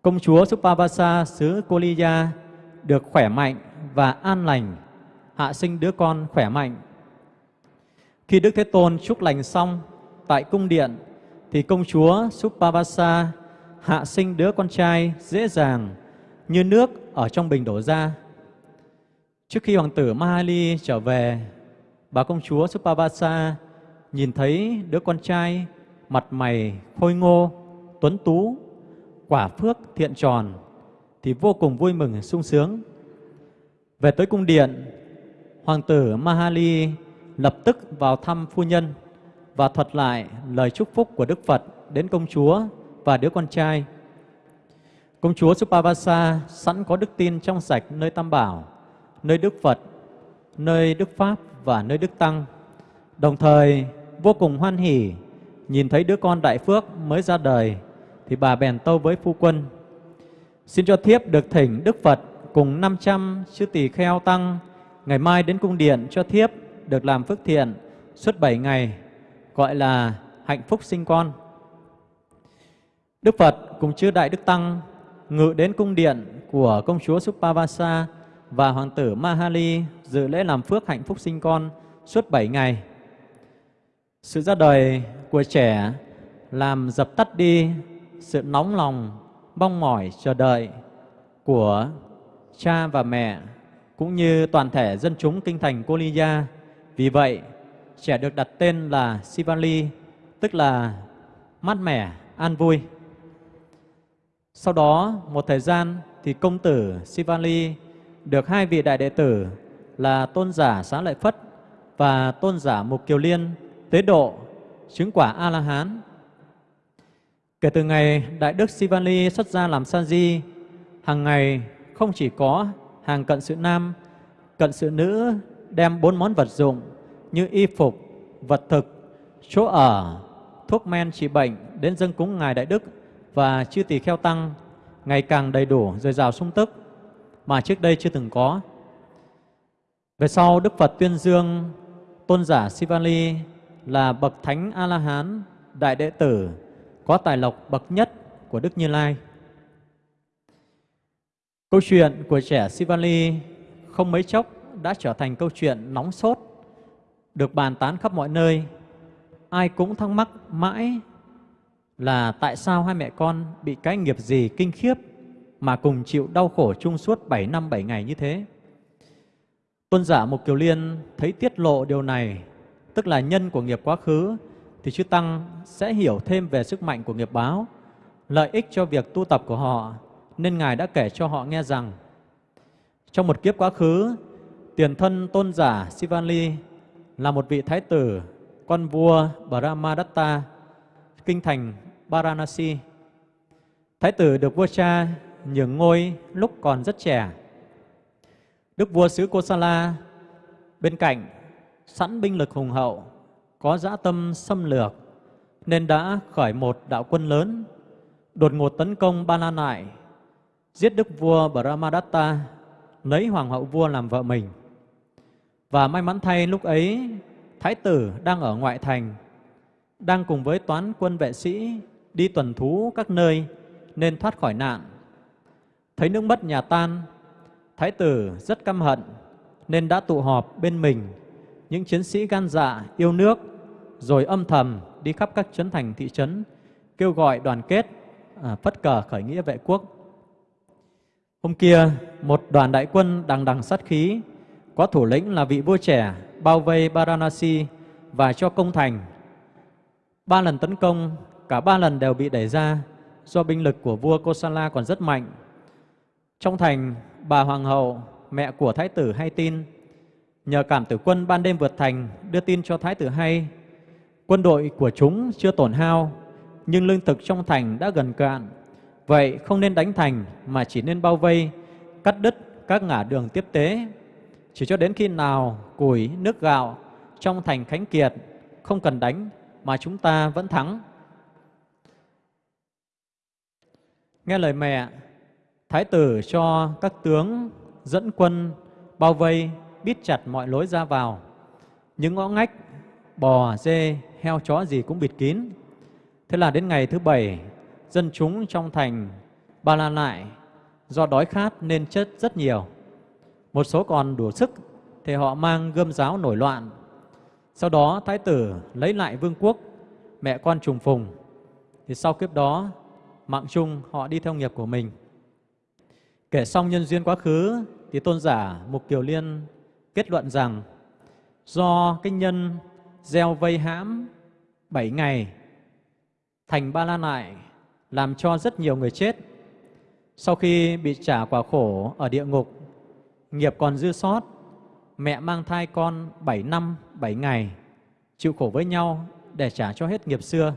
Speaker 3: công chúa Supavasa xứ Koliya được khỏe mạnh và an lành, hạ sinh đứa con khỏe mạnh. Khi Đức Thế Tôn chúc lành xong tại cung điện thì công chúa Supavasa hạ sinh đứa con trai dễ dàng như nước ở trong bình đổ ra. Trước khi hoàng tử Mahali trở về, bà công chúa Supavasa nhìn thấy đứa con trai mặt mày khôi ngô, tuấn tú, quả phước thiện tròn thì vô cùng vui mừng sung sướng. Về tới cung điện, hoàng tử Mahali lập tức vào thăm phu nhân và thuật lại lời chúc phúc của Đức Phật đến công chúa và đứa con trai. Công chúa Supavasa sẵn có đức tin trong sạch nơi Tam Bảo, nơi Đức Phật, nơi Đức Pháp và nơi Đức Tăng. Đồng thời vô cùng hoan hỉ nhìn thấy đứa con đại phước mới ra đời thì bà bèn tâu với phu quân xin cho thiếp được thỉnh Đức Phật cùng 500 chư tỳ kheo tăng ngày mai đến cung điện cho thiếp được làm phước thiện suốt 7 ngày gọi là hạnh phúc sinh con. Đức Phật cùng chư đại đức tăng ngự đến cung điện của công chúa Supavasa và hoàng tử Mahali dự lễ làm phước hạnh phúc sinh con suốt 7 ngày. Sự ra đời của trẻ làm dập tắt đi sự nóng lòng, mong mỏi chờ đợi của cha và mẹ cũng như toàn thể dân chúng kinh thành Koliya. Vì vậy, trẻ được đặt tên là Sivali, tức là mát mẻ, an vui. Sau đó, một thời gian thì công tử Sivali được hai vị đại đệ tử là tôn giả Xá Lợi Phất và tôn giả Mục Kiều Liên tế độ chứng quả A-la-hán. Kể từ ngày Đại Đức Sivali xuất gia làm sa di, hàng ngày không chỉ có hàng cận sự nam, cận sự nữ đem bốn món vật dụng như y phục, vật thực, chỗ ở, thuốc men trị bệnh đến dân cúng Ngài Đại Đức và chư tỳ kheo tăng ngày càng đầy đủ, dồi dào sung tức mà trước đây chưa từng có. Về sau, Đức Phật tuyên dương tôn giả Sivali là bậc thánh A-la-hán, đại đệ tử, có tài lộc bậc nhất của Đức Như Lai. Câu chuyện của trẻ Sivali không mấy chốc đã trở thành câu chuyện nóng sốt được bàn tán khắp mọi nơi. Ai cũng thắc mắc mãi là tại sao hai mẹ con bị cái nghiệp gì kinh khiếp mà cùng chịu đau khổ chung suốt 7 năm 7 ngày như thế. Tôn giả Mục Kiều Liên thấy tiết lộ điều này, tức là nhân của nghiệp quá khứ, thì chư Tăng sẽ hiểu thêm về sức mạnh của nghiệp báo, lợi ích cho việc tu tập của họ, nên Ngài đã kể cho họ nghe rằng trong một kiếp quá khứ, tiền thân tôn giả Sivali là một vị thái tử, con vua Brahmadatta, kinh thành Varanasi. Thái tử được vua cha nhường ngôi lúc còn rất trẻ. Đức vua xứ Kosala bên cạnh sẵn binh lực hùng hậu, có dã tâm xâm lược, nên đã khởi một đạo quân lớn, đột ngột tấn công Ba La Nại, giết đức vua Brahmadatta, lấy hoàng hậu vua làm vợ mình. Và may mắn thay lúc ấy, Thái tử đang ở ngoại thành, đang cùng với toán quân vệ sĩ đi tuần thú các nơi nên thoát khỏi nạn. Thấy nước mất nhà tan, Thái tử rất căm hận nên đã tụ họp bên mình những chiến sĩ gan dạ yêu nước rồi âm thầm đi khắp các trấn thành thị trấn kêu gọi đoàn kết à, phất cờ khởi nghĩa vệ quốc. Hôm kia, một đoàn đại quân đằng đằng sát khí có thủ lĩnh là vị vua trẻ bao vây Varanasi và cho công thành. Ba lần tấn công, cả ba lần đều bị đẩy ra do binh lực của vua Kosala còn rất mạnh. Trong thành, bà hoàng hậu, mẹ của thái tử hay tin, nhờ cảm tử quân ban đêm vượt thành đưa tin cho thái tử hay, quân đội của chúng chưa tổn hao, nhưng lương thực trong thành đã gần cạn. Vậy không nên đánh thành mà chỉ nên bao vây, cắt đứt các ngã đường tiếp tế chỉ cho đến khi nào củi, nước gạo trong thành khánh kiệt không cần đánh mà chúng ta vẫn thắng. Nghe lời mẹ, Thái tử cho các tướng dẫn quân bao vây, bít chặt mọi lối ra vào. Những ngõ ngách, bò, dê, heo, chó gì cũng bịt kín. Thế là đến ngày thứ bảy, dân chúng trong thành Ba La Lại do đói khát nên chết rất nhiều. Một số còn đủ sức thì họ mang gươm giáo nổi loạn. Sau đó thái tử lấy lại vương quốc, mẹ con trùng phùng. Thì sau kiếp đó, mạng chung họ đi theo nghiệp của mình. Kể xong nhân duyên quá khứ thì tôn giả Mục Kiều Liên kết luận rằng do cái nhân gieo vây hãm bảy ngày thành ba la nại làm cho rất nhiều người chết. Sau khi bị trả quả khổ ở địa ngục nghiệp còn dư sót, mẹ mang thai con 7 năm, 7 ngày, chịu khổ với nhau để trả cho hết nghiệp xưa.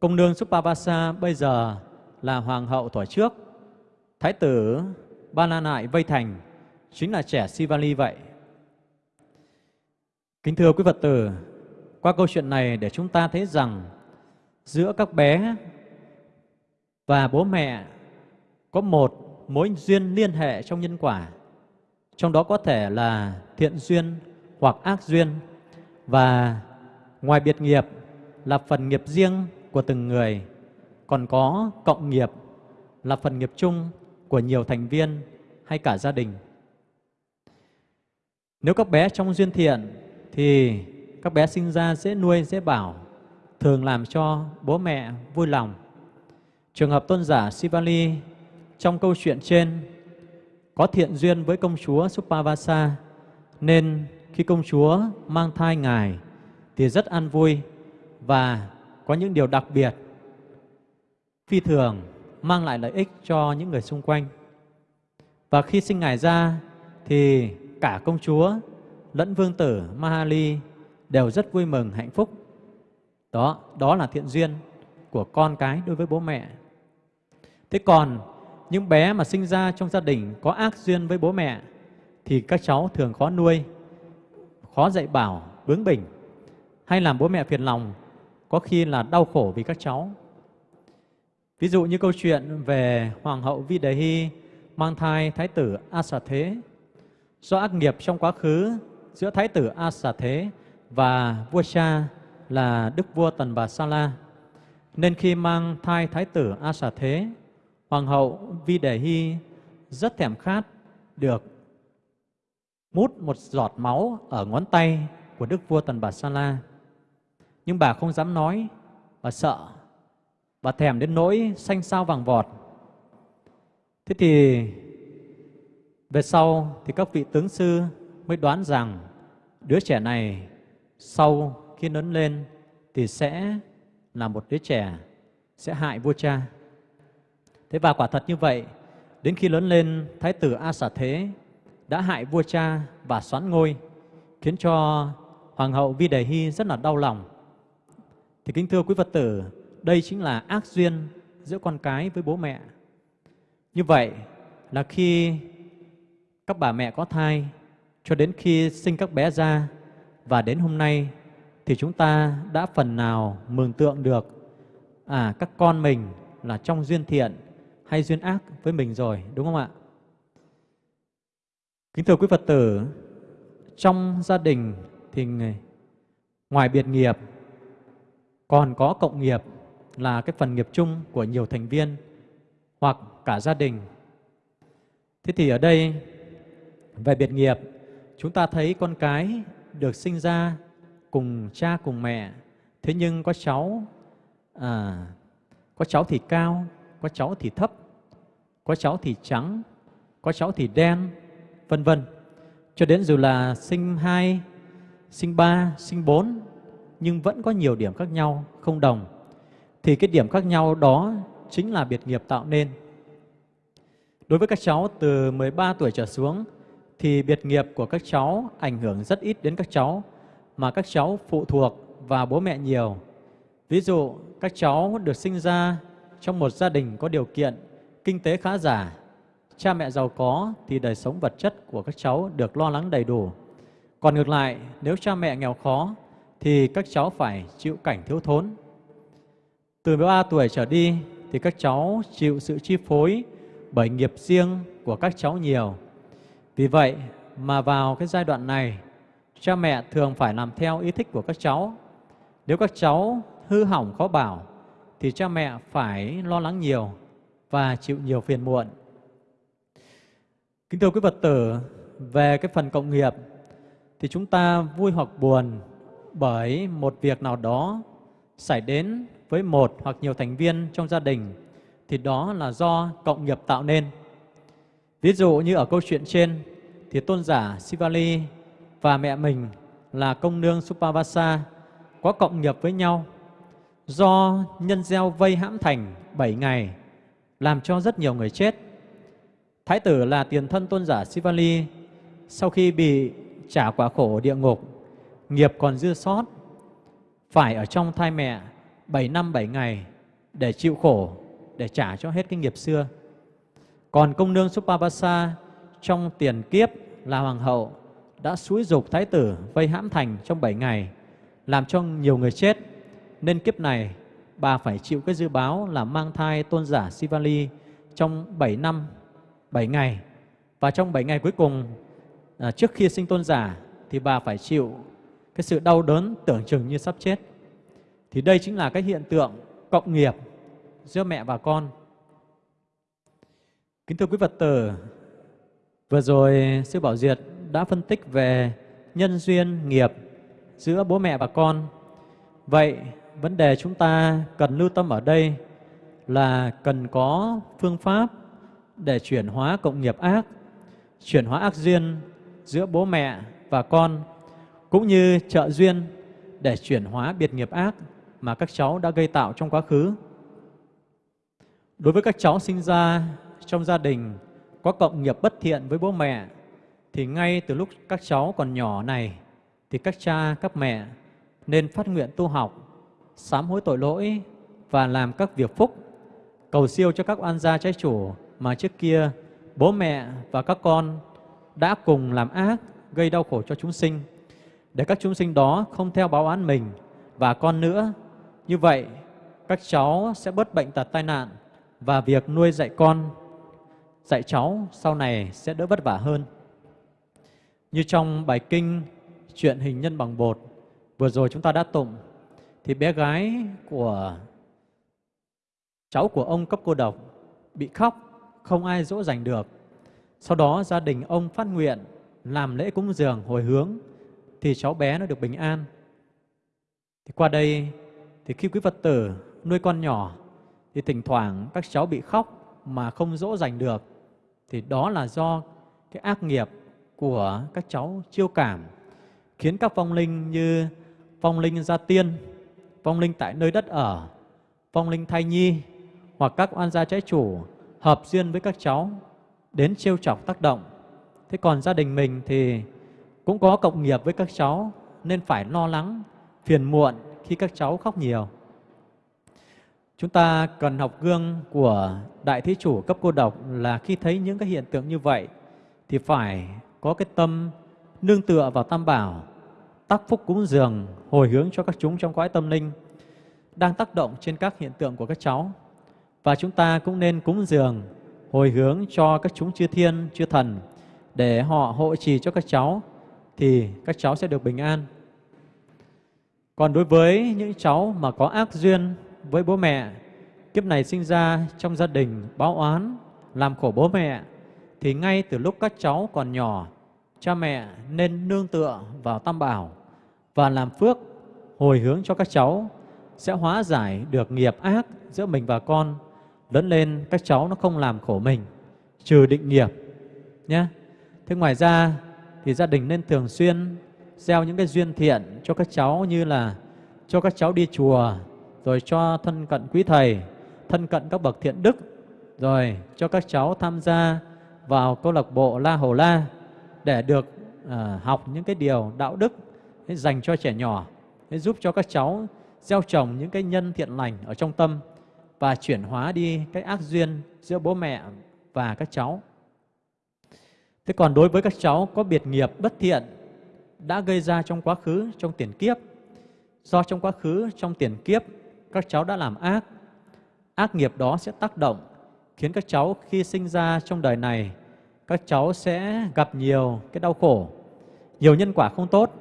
Speaker 3: Công nương Supavasa bây giờ là hoàng hậu tuổi trước, thái tử Ba La Nại vây thành, chính là trẻ Sivali vậy. Kính thưa quý Phật tử, qua câu chuyện này để chúng ta thấy rằng giữa các bé và bố mẹ có một mối duyên liên hệ trong nhân quả. Trong đó có thể là thiện duyên hoặc ác duyên. Và ngoài biệt nghiệp là phần nghiệp riêng của từng người còn có cộng nghiệp là phần nghiệp chung của nhiều thành viên hay cả gia đình. Nếu các bé trong duyên thiện thì các bé sinh ra dễ nuôi dễ bảo, thường làm cho bố mẹ vui lòng trường hợp tôn giả Sivali trong câu chuyện trên, có thiện duyên với công chúa Supavasa, nên khi công chúa mang thai ngài thì rất an vui và có những điều đặc biệt phi thường mang lại lợi ích cho những người xung quanh. Và khi sinh ngài ra thì cả công chúa lẫn vương tử Mahali đều rất vui mừng hạnh phúc. Đó, đó là thiện duyên của con cái đối với bố mẹ. Thế còn những bé mà sinh ra trong gia đình có ác duyên với bố mẹ thì các cháu thường khó nuôi, khó dạy bảo, bướng bỉnh hay làm bố mẹ phiền lòng, có khi là đau khổ vì các cháu. Ví dụ như câu chuyện về Hoàng hậu Vi Đề Hy mang thai Thái tử A Xà Thế. Do ác nghiệp trong quá khứ giữa Thái tử A Xà Thế và vua cha là Đức vua Tần Bà Sa La, nên khi mang thai Thái tử A Xà Thế Hoàng hậu Vi Đề Hy rất thèm khát được mút một giọt máu ở ngón tay của Đức vua Tần Bà Sa La. Nhưng bà không dám nói, bà sợ, bà thèm đến nỗi xanh sao vàng vọt. Thế thì về sau thì các vị tướng sư mới đoán rằng đứa trẻ này sau khi lớn lên thì sẽ là một đứa trẻ sẽ hại vua cha. Thế và quả thật như vậy, đến khi lớn lên, Thái tử A Xà Thế đã hại vua cha và xoán ngôi, khiến cho Hoàng hậu Vi Đề Hy rất là đau lòng. Thì kính thưa quý Phật tử, đây chính là ác duyên giữa con cái với bố mẹ. Như vậy là khi các bà mẹ có thai cho đến khi sinh các bé ra và đến hôm nay thì chúng ta đã phần nào mường tượng được à các con mình là trong duyên thiện hay duyên ác với mình rồi, đúng không ạ? Kính thưa quý Phật tử, trong gia đình thì ngoài biệt nghiệp còn có cộng nghiệp là cái phần nghiệp chung của nhiều thành viên hoặc cả gia đình. Thế thì ở đây về biệt nghiệp, chúng ta thấy con cái được sinh ra cùng cha cùng mẹ, thế nhưng có cháu à, có cháu thì cao, có cháu thì thấp, có cháu thì trắng, có cháu thì đen, vân vân. Cho đến dù là sinh hai, sinh ba, sinh bốn, nhưng vẫn có nhiều điểm khác nhau, không đồng. Thì cái điểm khác nhau đó chính là biệt nghiệp tạo nên. Đối với các cháu từ 13 tuổi trở xuống thì biệt nghiệp của các cháu ảnh hưởng rất ít đến các cháu mà các cháu phụ thuộc vào bố mẹ nhiều. Ví dụ các cháu được sinh ra trong một gia đình có điều kiện kinh tế khá giả, cha mẹ giàu có thì đời sống vật chất của các cháu được lo lắng đầy đủ. Còn ngược lại, nếu cha mẹ nghèo khó thì các cháu phải chịu cảnh thiếu thốn. Từ 13 tuổi trở đi thì các cháu chịu sự chi phối bởi nghiệp riêng của các cháu nhiều. Vì vậy mà vào cái giai đoạn này, cha mẹ thường phải làm theo ý thích của các cháu. Nếu các cháu hư hỏng khó bảo, thì cha mẹ phải lo lắng nhiều và chịu nhiều phiền muộn. Kính thưa quý Phật tử, về cái phần cộng nghiệp thì chúng ta vui hoặc buồn bởi một việc nào đó xảy đến với một hoặc nhiều thành viên trong gia đình thì đó là do cộng nghiệp tạo nên. Ví dụ như ở câu chuyện trên thì tôn giả Sivali và mẹ mình là công nương Supavasa có cộng nghiệp với nhau do nhân gieo vây hãm thành 7 ngày làm cho rất nhiều người chết. Thái tử là tiền thân tôn giả Sivali sau khi bị trả quả khổ địa ngục, nghiệp còn dư sót, phải ở trong thai mẹ 7 năm 7 ngày để chịu khổ, để trả cho hết cái nghiệp xưa. Còn công nương Supabasa trong tiền kiếp là hoàng hậu đã xúi dục thái tử vây hãm thành trong 7 ngày, làm cho nhiều người chết. Nên kiếp này bà phải chịu cái dư báo là mang thai tôn giả Sivali trong 7 năm, 7 ngày. Và trong 7 ngày cuối cùng, à, trước khi sinh tôn giả, thì bà phải chịu cái sự đau đớn tưởng chừng như sắp chết. Thì đây chính là cái hiện tượng cộng nghiệp giữa mẹ và con. Kính thưa quý Phật tử, vừa rồi Sư Bảo Diệt đã phân tích về nhân duyên nghiệp giữa bố mẹ và con. Vậy vấn đề chúng ta cần lưu tâm ở đây là cần có phương pháp để chuyển hóa cộng nghiệp ác, chuyển hóa ác duyên giữa bố mẹ và con, cũng như trợ duyên để chuyển hóa biệt nghiệp ác mà các cháu đã gây tạo trong quá khứ. Đối với các cháu sinh ra trong gia đình có cộng nghiệp bất thiện với bố mẹ, thì ngay từ lúc các cháu còn nhỏ này, thì các cha, các mẹ nên phát nguyện tu học sám hối tội lỗi và làm các việc phúc, cầu siêu cho các oan gia trái chủ mà trước kia bố mẹ và các con đã cùng làm ác, gây đau khổ cho chúng sinh, để các chúng sinh đó không theo báo án mình và con nữa. Như vậy, các cháu sẽ bớt bệnh tật tai nạn và việc nuôi dạy con, dạy cháu sau này sẽ đỡ vất vả hơn. Như trong bài kinh Chuyện hình nhân bằng bột vừa rồi chúng ta đã tụng thì bé gái của cháu của ông cấp cô độc bị khóc, không ai dỗ dành được. Sau đó gia đình ông phát nguyện làm lễ cúng dường hồi hướng thì cháu bé nó được bình an. Thì qua đây thì khi quý Phật tử nuôi con nhỏ thì thỉnh thoảng các cháu bị khóc mà không dỗ dành được thì đó là do cái ác nghiệp của các cháu chiêu cảm khiến các vong linh như vong linh gia tiên, vong linh tại nơi đất ở, vong linh thai nhi hoặc các oan gia trái chủ hợp duyên với các cháu đến trêu chọc tác động. Thế còn gia đình mình thì cũng có cộng nghiệp với các cháu nên phải lo lắng, phiền muộn khi các cháu khóc nhiều. Chúng ta cần học gương của Đại Thí Chủ cấp cô độc là khi thấy những cái hiện tượng như vậy thì phải có cái tâm nương tựa vào Tam Bảo, tác phúc cúng dường, hồi hướng cho các chúng trong cõi tâm linh đang tác động trên các hiện tượng của các cháu. Và chúng ta cũng nên cúng dường, hồi hướng cho các chúng chư thiên, chư thần để họ hộ trì cho các cháu thì các cháu sẽ được bình an. Còn đối với những cháu mà có ác duyên với bố mẹ, kiếp này sinh ra trong gia đình báo oán, làm khổ bố mẹ, thì ngay từ lúc các cháu còn nhỏ, cha mẹ nên nương tựa vào Tam Bảo và làm phước hồi hướng cho các cháu sẽ hóa giải được nghiệp ác giữa mình và con. Lớn lên các cháu nó không làm khổ mình, trừ định nghiệp nhé. Thế ngoài ra thì gia đình nên thường xuyên gieo những cái duyên thiện cho các cháu như là cho các cháu đi chùa, rồi cho thân cận quý thầy, thân cận các bậc thiện đức, rồi cho các cháu tham gia vào câu lạc bộ La Hầu La để được à, học những cái điều đạo đức dành cho trẻ nhỏ, giúp cho các cháu gieo trồng những cái nhân thiện lành ở trong tâm và chuyển hóa đi cái ác duyên giữa bố mẹ và các cháu. Thế còn đối với các cháu có biệt nghiệp bất thiện đã gây ra trong quá khứ, trong tiền kiếp, do trong quá khứ, trong tiền kiếp, các cháu đã làm ác, ác nghiệp đó sẽ tác động, khiến các cháu khi sinh ra trong đời này, các cháu sẽ gặp nhiều cái đau khổ, nhiều nhân quả không tốt.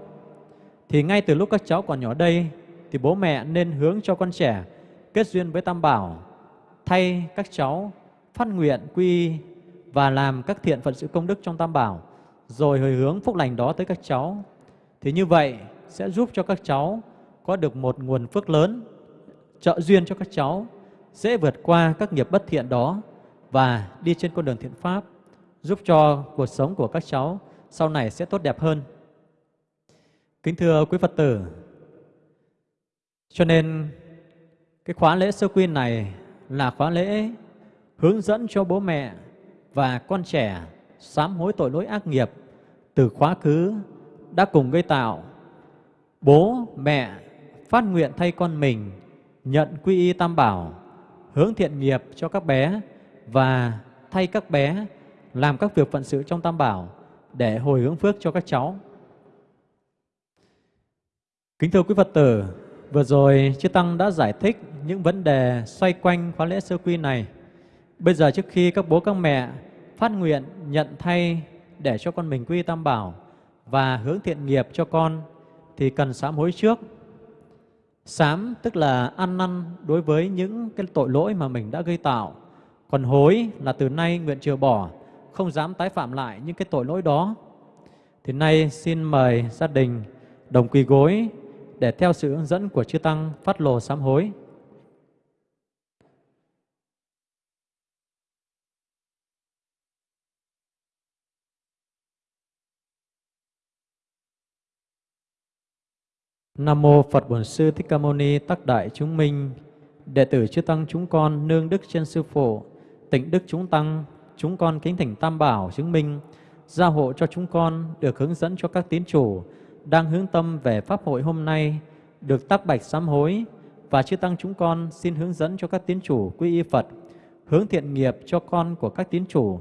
Speaker 3: Thì ngay từ lúc các cháu còn nhỏ đây, thì bố mẹ nên hướng cho con trẻ kết duyên với Tam Bảo, thay các cháu phát nguyện quy và làm các thiện phận sự công đức trong Tam Bảo, rồi hồi hướng phúc lành đó tới các cháu. Thì như vậy sẽ giúp cho các cháu có được một nguồn phước lớn, trợ duyên cho các cháu, dễ vượt qua các nghiệp bất thiện đó và đi trên con đường thiện pháp, giúp cho cuộc sống của các cháu sau này sẽ tốt đẹp hơn. Kính thưa quý Phật tử, cho nên cái khóa lễ sơ quy này là khóa lễ hướng dẫn cho bố mẹ và con trẻ sám hối tội lỗi ác nghiệp từ quá khứ đã cùng gây tạo. Bố, mẹ phát nguyện thay con mình nhận quy y tam bảo, hướng thiện nghiệp cho các bé và thay các bé làm các việc phận sự trong tam bảo để hồi hướng phước cho các cháu. Kính thưa quý Phật tử, vừa rồi Chư Tăng đã giải thích những vấn đề xoay quanh khóa lễ sơ quy này. Bây giờ trước khi các bố các mẹ phát nguyện nhận thay để cho con mình quy tam bảo và hướng thiện nghiệp cho con thì cần sám hối trước. Sám tức là ăn năn đối với những cái tội lỗi mà mình đã gây tạo. Còn hối là từ nay nguyện trừ bỏ, không dám tái phạm lại những cái tội lỗi đó. Thì nay xin mời gia đình đồng quỳ gối để theo sự hướng dẫn của chư Tăng phát lồ sám hối. Nam mô Phật Bổn Sư Thích Ca Mâu Ni Tắc Đại Chúng Minh. Đệ tử chư Tăng chúng con, nương đức trên Sư Phụ Tịnh đức chúng Tăng, Chúng con kính thỉnh Tam Bảo chứng minh, Gia hộ cho chúng con, được hướng dẫn cho các tín chủ Đang hướng tâm về Pháp hội hôm nay, Được tác bạch sám hối. Và chư Tăng chúng con xin hướng dẫn cho các tín chủ quy y Phật, Hướng thiện nghiệp cho con của các tín chủ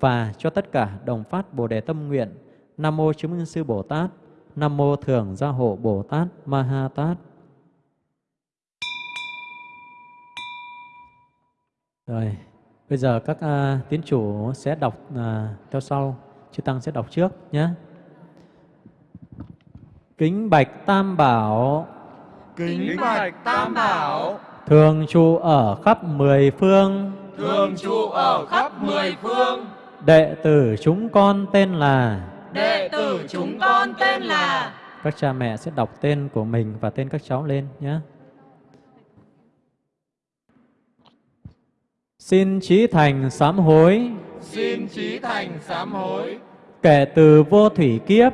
Speaker 3: Và cho tất cả đồng phát Bồ Đề Tâm Nguyện. Nam Mô Chứng Minh Sư Bồ Tát. Nam Mô Thường Gia Hộ Bồ Tát Ma Ha Tát. Rồi, bây giờ các uh, tín chủ sẽ đọc uh, theo sau, chư Tăng sẽ đọc trước nhé. Kính Bạch Tam Bảo.
Speaker 2: Kính bạch Tam Bảo.
Speaker 3: Thường trụ ở khắp mười phương.
Speaker 6: Thường trụ ở khắp mười phương.
Speaker 3: Đệ tử chúng con tên là
Speaker 6: đệ tử chúng con tên là
Speaker 3: các cha mẹ sẽ đọc tên của mình và tên các cháu lên nhé. Xin trí thành sám hối,
Speaker 6: xin trí thành sám hối.
Speaker 3: Kể từ vô thủy kiếp.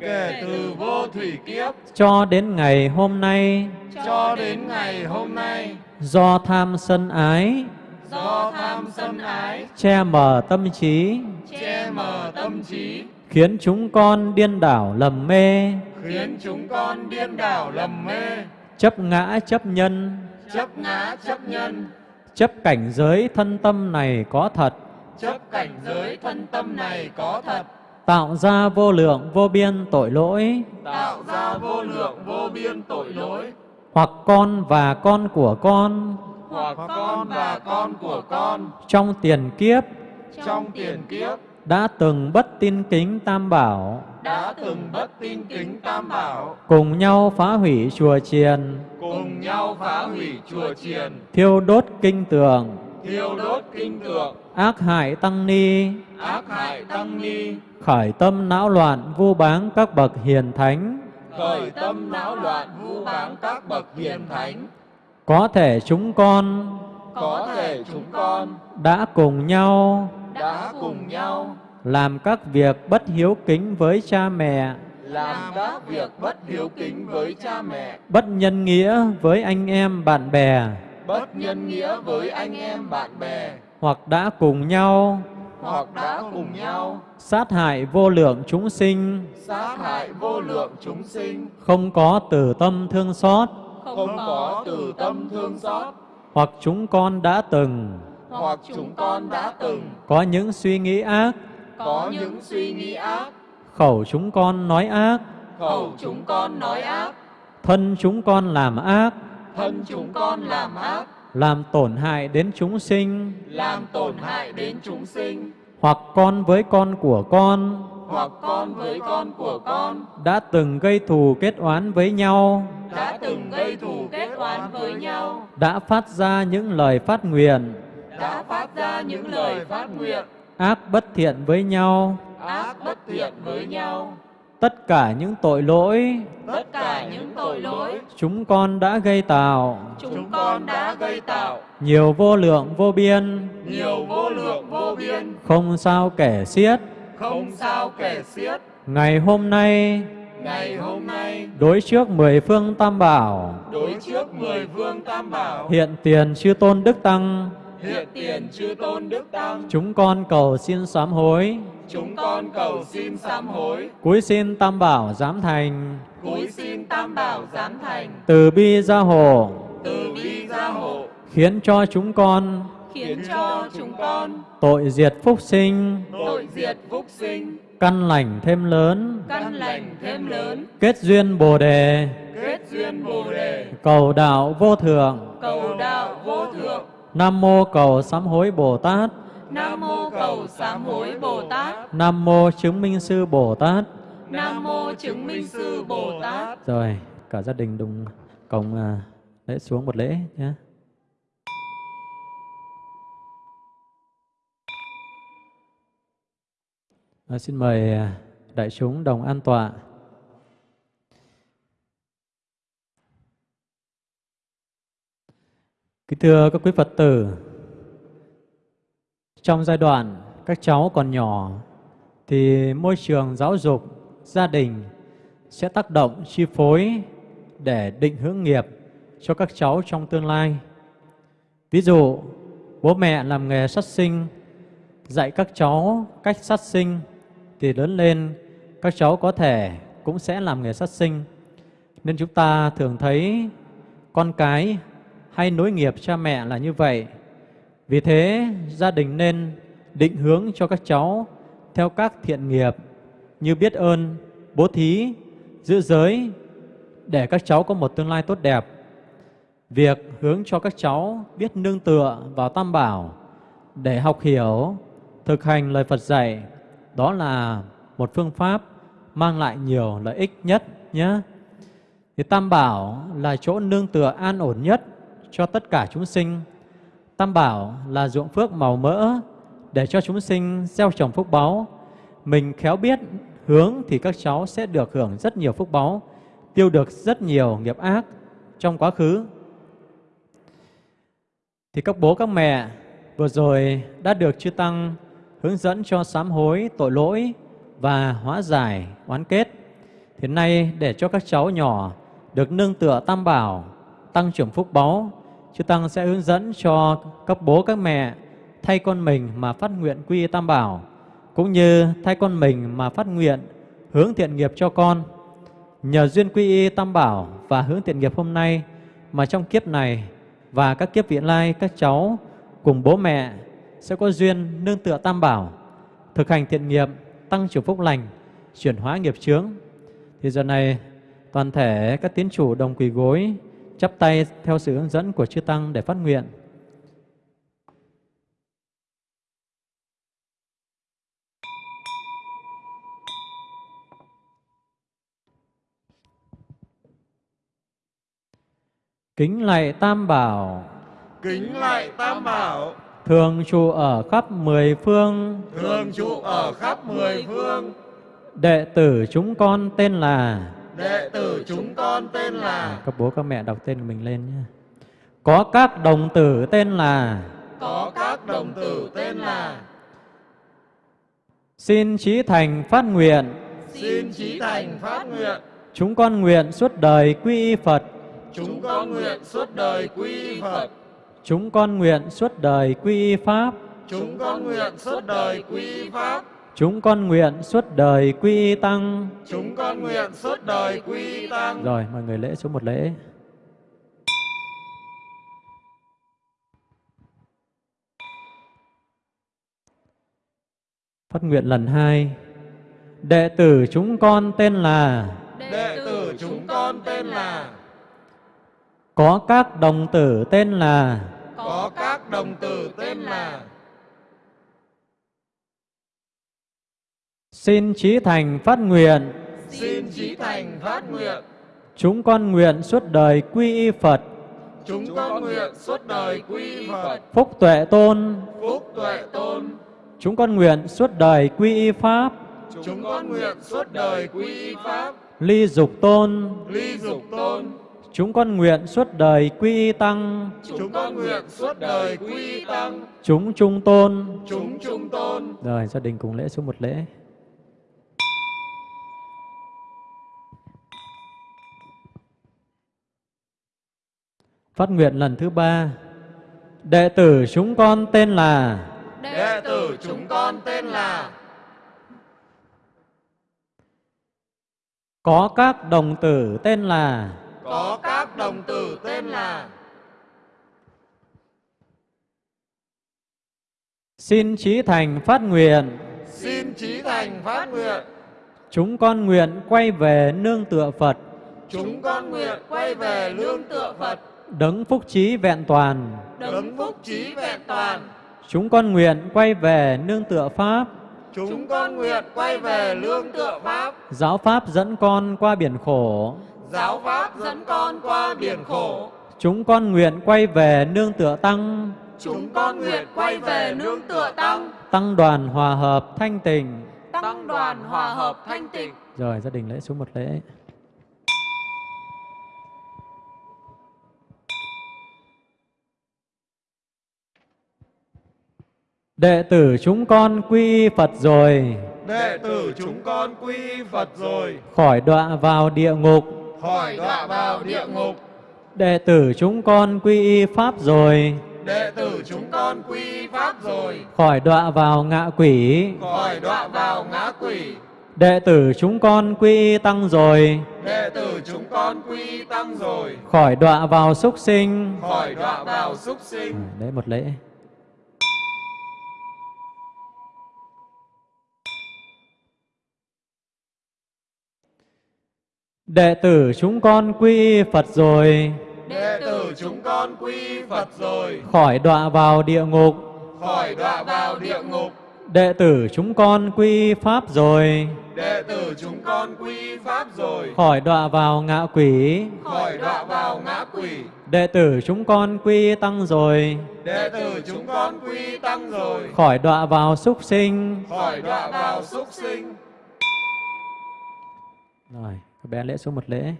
Speaker 6: Kể từ vô thủy kiếp.
Speaker 3: Cho đến ngày hôm nay.
Speaker 6: Cho đến ngày hôm nay.
Speaker 3: Do tham sân ái.
Speaker 6: Do tham sân ái.
Speaker 3: Che mờ tâm trí.
Speaker 6: Che mờ tâm trí
Speaker 3: khiến chúng con điên đảo lầm mê.
Speaker 6: Khiến chúng con điên đảo lầm mê.
Speaker 3: Chấp ngã chấp nhân.
Speaker 6: Chấp ngã chấp nhân.
Speaker 3: Chấp cảnh giới thân tâm này có thật.
Speaker 6: Chấp cảnh giới thân tâm này có thật.
Speaker 3: Tạo ra vô lượng vô biên tội lỗi.
Speaker 6: Tạo ra vô lượng vô biên tội lỗi.
Speaker 3: Hoặc con và con của con.
Speaker 6: Hoặc con và con của con.
Speaker 3: Trong tiền kiếp.
Speaker 6: Trong tiền kiếp
Speaker 3: đã từng bất tin kính tam bảo.
Speaker 6: Đã từng bất tin kính tam bảo.
Speaker 3: Cùng nhau phá hủy chùa chiền.
Speaker 6: Cùng nhau phá hủy chùa chiền.
Speaker 3: Thiêu đốt kinh tường
Speaker 6: thiêu đốt kinh tượng.
Speaker 3: Ác hại tăng ni.
Speaker 6: Ác hại tăng ni.
Speaker 3: Khởi tâm não loạn vu báng các bậc hiền thánh.
Speaker 6: Khởi tâm não loạn vu báng các bậc hiền thánh.
Speaker 3: Có thể chúng con
Speaker 6: có thể chúng con
Speaker 3: đã cùng nhau
Speaker 6: đã cùng nhau
Speaker 3: làm các việc bất hiếu kính với cha mẹ
Speaker 6: làm các việc bất hiếu kính với cha mẹ
Speaker 3: bất nhân nghĩa với anh em bạn bè
Speaker 6: bất nhân nghĩa với anh em bạn bè
Speaker 3: hoặc đã cùng nhau
Speaker 6: hoặc đã cùng nhau
Speaker 3: sát hại vô lượng chúng sinh
Speaker 6: sát hại vô lượng chúng sinh
Speaker 3: không có từ tâm thương xót
Speaker 6: không có từ tâm thương xót
Speaker 3: hoặc chúng con đã từng.
Speaker 6: Hoặc chúng con đã từng.
Speaker 3: Có những suy nghĩ ác.
Speaker 6: Có những suy nghĩ ác.
Speaker 3: Khẩu chúng con nói ác.
Speaker 6: Khẩu chúng con nói ác.
Speaker 3: Thân chúng con làm ác.
Speaker 6: Thân chúng con làm ác.
Speaker 3: Làm tổn hại đến chúng sinh.
Speaker 6: Làm tổn hại đến chúng sinh.
Speaker 3: Hoặc con với con của con.
Speaker 6: Hoặc con với con của con.
Speaker 3: Đã từng gây thù kết oán với nhau.
Speaker 6: Đã từng gây thù oán với nhau.
Speaker 3: Đã phát ra những lời phát nguyện.
Speaker 6: Đã phát ra những lời phát nguyện.
Speaker 3: Ác bất thiện với nhau.
Speaker 6: Ác bất thiện với nhau.
Speaker 3: Tất cả những tội lỗi.
Speaker 6: Tất cả những tội lỗi.
Speaker 3: Chúng con đã gây tạo.
Speaker 6: Chúng con đã gây tạo.
Speaker 3: Nhiều vô lượng vô biên.
Speaker 6: Nhiều vô lượng vô biên.
Speaker 3: Không sao kể xiết.
Speaker 6: Không sao kể xiết.
Speaker 3: Ngày hôm nay
Speaker 6: ngày hôm nay
Speaker 3: đối trước mười phương tam bảo.
Speaker 6: đối trước mười phương tam bảo.
Speaker 3: Hiện tiền chư tôn đức tăng.
Speaker 6: Hiện tiền chư tôn đức tăng.
Speaker 3: Chúng con cầu xin sám hối.
Speaker 6: Chúng con cầu xin sám hối.
Speaker 3: Cúi xin tam bảo giám thành.
Speaker 6: Cúi xin tam bảo giám thành.
Speaker 3: Từ bi gia hộ.
Speaker 6: Từ bi gia hộ.
Speaker 3: Khiến cho chúng con.
Speaker 6: Khiến cho chúng con.
Speaker 3: Tội diệt phúc sinh.
Speaker 6: Tội diệt phúc sinh
Speaker 3: căn lành thêm lớn.
Speaker 6: Căn lành thêm lớn.
Speaker 3: Kết duyên bồ đề.
Speaker 6: Kết duyên bồ đề.
Speaker 3: Cầu đạo vô thượng.
Speaker 6: Cầu đạo vô thượng.
Speaker 3: Nam mô cầu sám hối bồ tát.
Speaker 6: Nam mô cầu sám hối bồ tát.
Speaker 3: Nam mô chứng minh sư bồ tát.
Speaker 6: Nam mô chứng minh sư bồ tát.
Speaker 3: Rồi cả gia đình đùng cộng à, lễ xuống một lễ nhé À, xin mời ờ, đại chúng đồng an tọa. Kính thưa các quý Phật tử, trong giai đoạn các cháu còn nhỏ thì môi trường giáo dục, gia đình sẽ tác động chi phối để định hướng nghiệp cho các cháu trong tương lai. Ví dụ, bố mẹ làm nghề sát sinh, dạy các cháu cách sát sinh thì lớn lên các cháu có thể cũng sẽ làm nghề sát sinh. Nên chúng ta thường thấy con cái hay nối nghiệp cha mẹ là như vậy. Vì thế, gia đình nên định hướng cho các cháu theo các thiện nghiệp như biết ơn, bố thí, giữ giới để các cháu có một tương lai tốt đẹp. Việc hướng cho các cháu biết nương tựa vào Tam Bảo để học hiểu, thực hành lời Phật dạy, đó là một phương pháp mang lại nhiều lợi ích nhất nhé. Thì Tam Bảo là chỗ nương tựa an ổn nhất cho tất cả chúng sinh. Tam Bảo là ruộng phước màu mỡ để cho chúng sinh gieo trồng phúc báu. Mình khéo biết hướng thì các cháu sẽ được hưởng rất nhiều phúc báu, tiêu được rất nhiều nghiệp ác trong quá khứ. Thì các bố các mẹ vừa rồi đã được chư tăng hướng dẫn cho sám hối tội lỗi và hóa giải oán kết. Thế nay để cho các cháu nhỏ được nương tựa tam bảo, tăng trưởng phúc báu, chư tăng sẽ hướng dẫn cho các bố các mẹ thay con mình mà phát nguyện quy tam bảo, cũng như thay con mình mà phát nguyện hướng thiện nghiệp cho con. Nhờ duyên quy y tam bảo và hướng thiện nghiệp hôm nay mà trong kiếp này và các kiếp vị lai các cháu cùng bố mẹ sẽ có duyên nương tựa tam bảo, thực hành thiện nghiệp, tăng trưởng phúc lành, chuyển hóa nghiệp chướng. Thì giờ này toàn thể các tín chủ đồng quỳ gối, chắp tay theo sự hướng dẫn của chư tăng để phát nguyện. Kính lạy Tam Bảo,
Speaker 6: Kính lạy Tam Bảo,
Speaker 3: thường trụ ở khắp mười phương,
Speaker 6: thường trụ ở khắp mười phương,
Speaker 3: đệ tử chúng con tên là.
Speaker 6: Đệ tử chúng con tên là.
Speaker 3: Các bố các mẹ đọc tên của mình lên nhé. Có các đồng tử tên là.
Speaker 6: Có các đồng tử tên là.
Speaker 3: Xin trí thành phát nguyện,
Speaker 6: xin trí thành phát nguyện,
Speaker 3: chúng con nguyện suốt đời quy y Phật,
Speaker 6: chúng con nguyện suốt đời quy y Phật,
Speaker 3: chúng con nguyện suốt đời quy Pháp,
Speaker 6: chúng con nguyện suốt đời quy Pháp,
Speaker 3: chúng con nguyện suốt đời quy Tăng.
Speaker 6: chúng con nguyện suốt đời quy Tăng.
Speaker 3: Rồi, mọi người lễ số một lễ. Phát nguyện lần hai. Đệ tử chúng con tên là
Speaker 6: Đệ tử chúng con tên là
Speaker 3: Có các đồng tử tên là
Speaker 6: có các đồng tử tên là
Speaker 3: Xin trí thành phát nguyện.
Speaker 6: Xin trí thành phát nguyện,
Speaker 3: Chúng con nguyện suốt đời quy y Phật.
Speaker 6: Chúng con nguyện suốt đời quy y Phật,
Speaker 3: Phúc tuệ tôn.
Speaker 6: Phúc tuệ tôn,
Speaker 3: Chúng con nguyện suốt đời quy y Pháp.
Speaker 6: Chúng con nguyện suốt đời quy y Pháp,
Speaker 3: Ly dục tôn.
Speaker 6: Ly dục tôn,
Speaker 3: Chúng con nguyện suốt đời quy y Tăng.
Speaker 6: Chúng con nguyện suốt đời quy y Tăng,
Speaker 3: Chúng trung tôn.
Speaker 6: Chúng trung tôn.
Speaker 3: Rồi gia đình cùng lễ số một lễ. Phát nguyện lần thứ ba. Đệ tử chúng con tên là
Speaker 6: Đệ tử chúng con tên là
Speaker 3: Có các đồng tử tên là
Speaker 6: có các đồng tử tên là
Speaker 3: Xin trí thành phát nguyện.
Speaker 6: Xin trí thành phát nguyện,
Speaker 3: Chúng con nguyện quay về nương tựa Phật.
Speaker 6: Chúng con nguyện quay về lương tựa Phật,
Speaker 3: Đấng phúc trí vẹn toàn.
Speaker 6: Đấng phúc trí vẹn toàn.
Speaker 3: Chúng con nguyện quay về nương tựa Pháp.
Speaker 6: Chúng con nguyện quay về lương tựa Pháp,
Speaker 3: Giáo Pháp dẫn con qua biển khổ
Speaker 6: giáo Pháp dẫn con qua biển khổ.
Speaker 3: Chúng con nguyện quay về nương tựa Tăng.
Speaker 6: Chúng con nguyện quay về nương tựa Tăng,
Speaker 3: Tăng đoàn hòa hợp thanh tình
Speaker 6: Tăng đoàn hòa hợp thanh tịnh.
Speaker 3: Rồi gia đình lễ số một lễ. Đệ tử chúng con quy Phật rồi.
Speaker 6: Đệ tử chúng con quy Phật rồi,
Speaker 3: Khỏi đọa vào địa ngục
Speaker 6: khỏi đọa vào địa ngục.
Speaker 3: Đệ tử chúng con quy y Pháp rồi.
Speaker 6: Đệ tử chúng con quy Pháp rồi,
Speaker 3: Khỏi đọa vào ngạ quỷ.
Speaker 6: Khỏi đọa vào ngã quỷ.
Speaker 3: Đệ tử chúng con quy y Tăng rồi.
Speaker 6: Đệ tử chúng con quy y Tăng rồi,
Speaker 3: Khỏi đọa vào súc sinh.
Speaker 6: Khỏi đọa vào súc sinh.
Speaker 3: Đấy một lễ Đệ tử chúng con quy Phật rồi.
Speaker 6: Đệ tử chúng con quy Phật rồi,
Speaker 3: Khỏi đọa vào địa ngục.
Speaker 6: Khỏi đọa vào địa ngục.
Speaker 3: Đệ tử chúng con quy Pháp rồi.
Speaker 6: Đệ tử chúng con quy Pháp rồi,
Speaker 3: Khỏi đọa vào ngạ quỷ.
Speaker 6: Khỏi đọa vào ngã quỷ.
Speaker 3: Đệ tử chúng con quy Tăng rồi.
Speaker 6: Đệ tử chúng con quy Tăng rồi,
Speaker 3: Khỏi đọa vào súc sinh.
Speaker 6: Khỏi đọa vào súc sinh.
Speaker 3: Rồi, bé lễ xuống một lễ.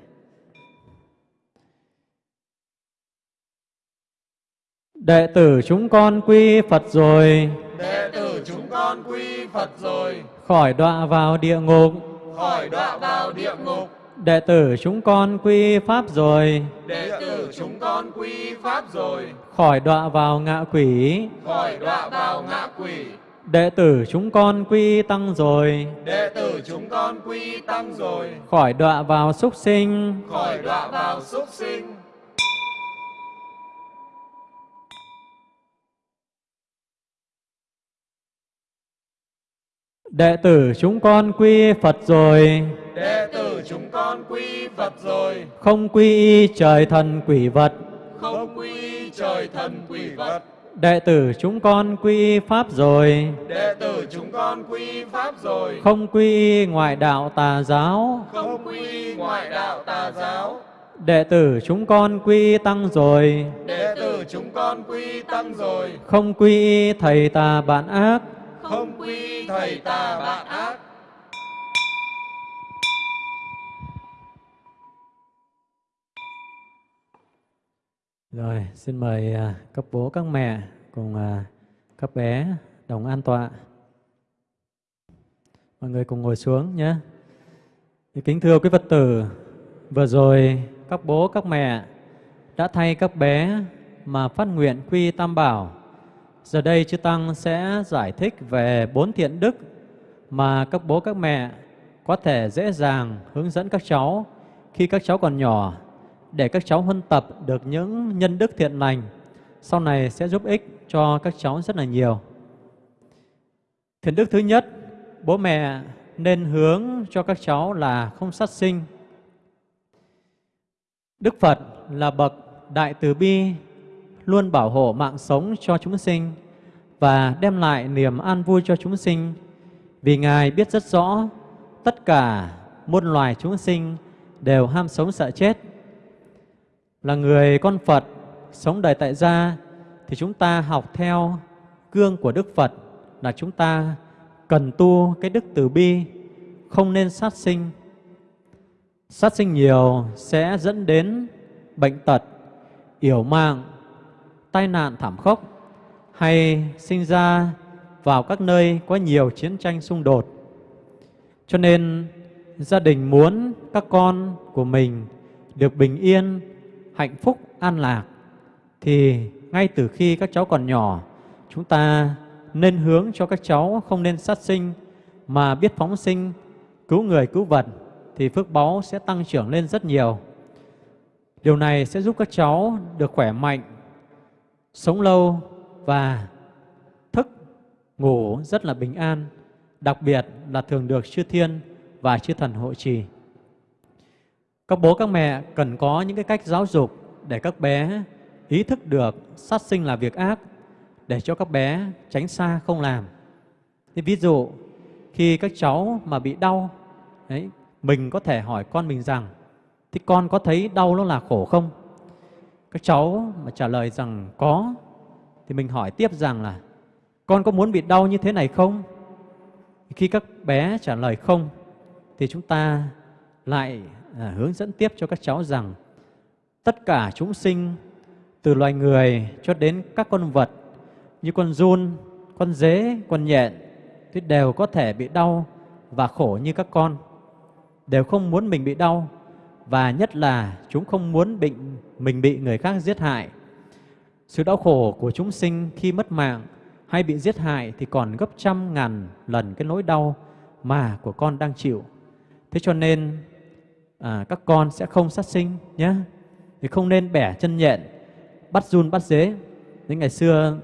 Speaker 3: Đệ tử chúng con quy Phật rồi,
Speaker 6: Đệ tử chúng con quy Phật rồi,
Speaker 3: khỏi đọa vào địa ngục.
Speaker 6: khỏi đọa vào địa ngục.
Speaker 3: Đệ tử chúng con quy Pháp rồi,
Speaker 6: Đệ tử chúng con quy Pháp rồi,
Speaker 3: khỏi đọa vào ngạ quỷ.
Speaker 6: khỏi đọa vào ngã quỷ.
Speaker 3: Đệ tử chúng con quy Tăng rồi,
Speaker 6: Đệ tử chúng con quy Tăng rồi,
Speaker 3: khỏi đọa vào súc sinh.
Speaker 6: khỏi đọa vào súc sinh.
Speaker 3: Đệ tử chúng con quy Phật rồi,
Speaker 6: Đệ tử chúng con quy Phật rồi,
Speaker 3: không quy y trời thần quỷ vật.
Speaker 6: không quy trời thần quỷ vật.
Speaker 3: Đệ tử chúng con quy Pháp rồi,
Speaker 6: Đệ tử chúng con quy Pháp rồi,
Speaker 3: không quy ngoại đạo tà giáo.
Speaker 6: không quy ngoại đạo tà giáo.
Speaker 3: Đệ tử chúng con quy Tăng rồi,
Speaker 6: Đệ tử chúng con quy Tăng rồi,
Speaker 3: không quy thầy tà bạn ác.
Speaker 6: không quy thầy tà bạn ác.
Speaker 3: Rồi, xin mời à, các bố, các mẹ cùng à, các bé đồng an tọa. Mọi người cùng ngồi xuống nhé. Thì kính thưa quý Phật tử, vừa rồi các bố, các mẹ đã thay các bé mà phát nguyện quy Tam Bảo. Giờ đây Chư Tăng sẽ giải thích về bốn thiện đức mà các bố, các mẹ có thể dễ dàng hướng dẫn các cháu khi các cháu còn nhỏ để các cháu huân tập được những nhân đức thiện lành sau này sẽ giúp ích cho các cháu rất là nhiều. Thiện đức thứ nhất, bố mẹ nên hướng cho các cháu là không sát sinh. Đức Phật là bậc đại từ bi, luôn bảo hộ mạng sống cho chúng sinh và đem lại niềm an vui cho chúng sinh. Vì Ngài biết rất rõ tất cả muôn loài chúng sinh đều ham sống sợ chết. Là người con Phật sống đời tại gia thì chúng ta học theo gương của Đức Phật là chúng ta cần tu cái đức từ bi, không nên sát sinh. Sát sinh nhiều sẽ dẫn đến bệnh tật, yểu mạng, tai nạn thảm khốc hay sinh ra vào các nơi có nhiều chiến tranh xung đột. Cho nên gia đình muốn các con của mình được bình yên, hạnh phúc, an lạc thì ngay từ khi các cháu còn nhỏ chúng ta nên hướng cho các cháu không nên sát sinh mà biết phóng sinh, cứu người cứu vật thì phước báu sẽ tăng trưởng lên rất nhiều. Điều này sẽ giúp các cháu được khỏe mạnh, sống lâu và thức, ngủ rất là bình an, đặc biệt là thường được chư thiên và chư thần hộ trì. Các bố các mẹ cần có những cái cách giáo dục để các bé ý thức được sát sinh là việc ác để cho các bé tránh xa không làm. Thì ví dụ khi các cháu mà bị đau, đấy, mình có thể hỏi con mình rằng thì con có thấy đau nó là khổ không? Các cháu mà trả lời rằng có thì mình hỏi tiếp rằng là con có muốn bị đau như thế này không? Khi các bé trả lời không thì chúng ta lại à, hướng dẫn tiếp cho các cháu rằng tất cả chúng sinh từ loài người cho đến các con vật như con giun, con dế, con nhện thì đều có thể bị đau và khổ như các con. Đều không muốn mình bị đau và nhất là chúng không muốn bị, mình bị người khác giết hại. Sự đau khổ của chúng sinh khi mất mạng hay bị giết hại thì còn gấp trăm ngàn lần cái nỗi đau mà của con đang chịu. Thế cho nên à, các con sẽ không sát sinh nhé. Thì không nên bẻ chân nhện, bắt run bắt dế. Đến ngày xưa,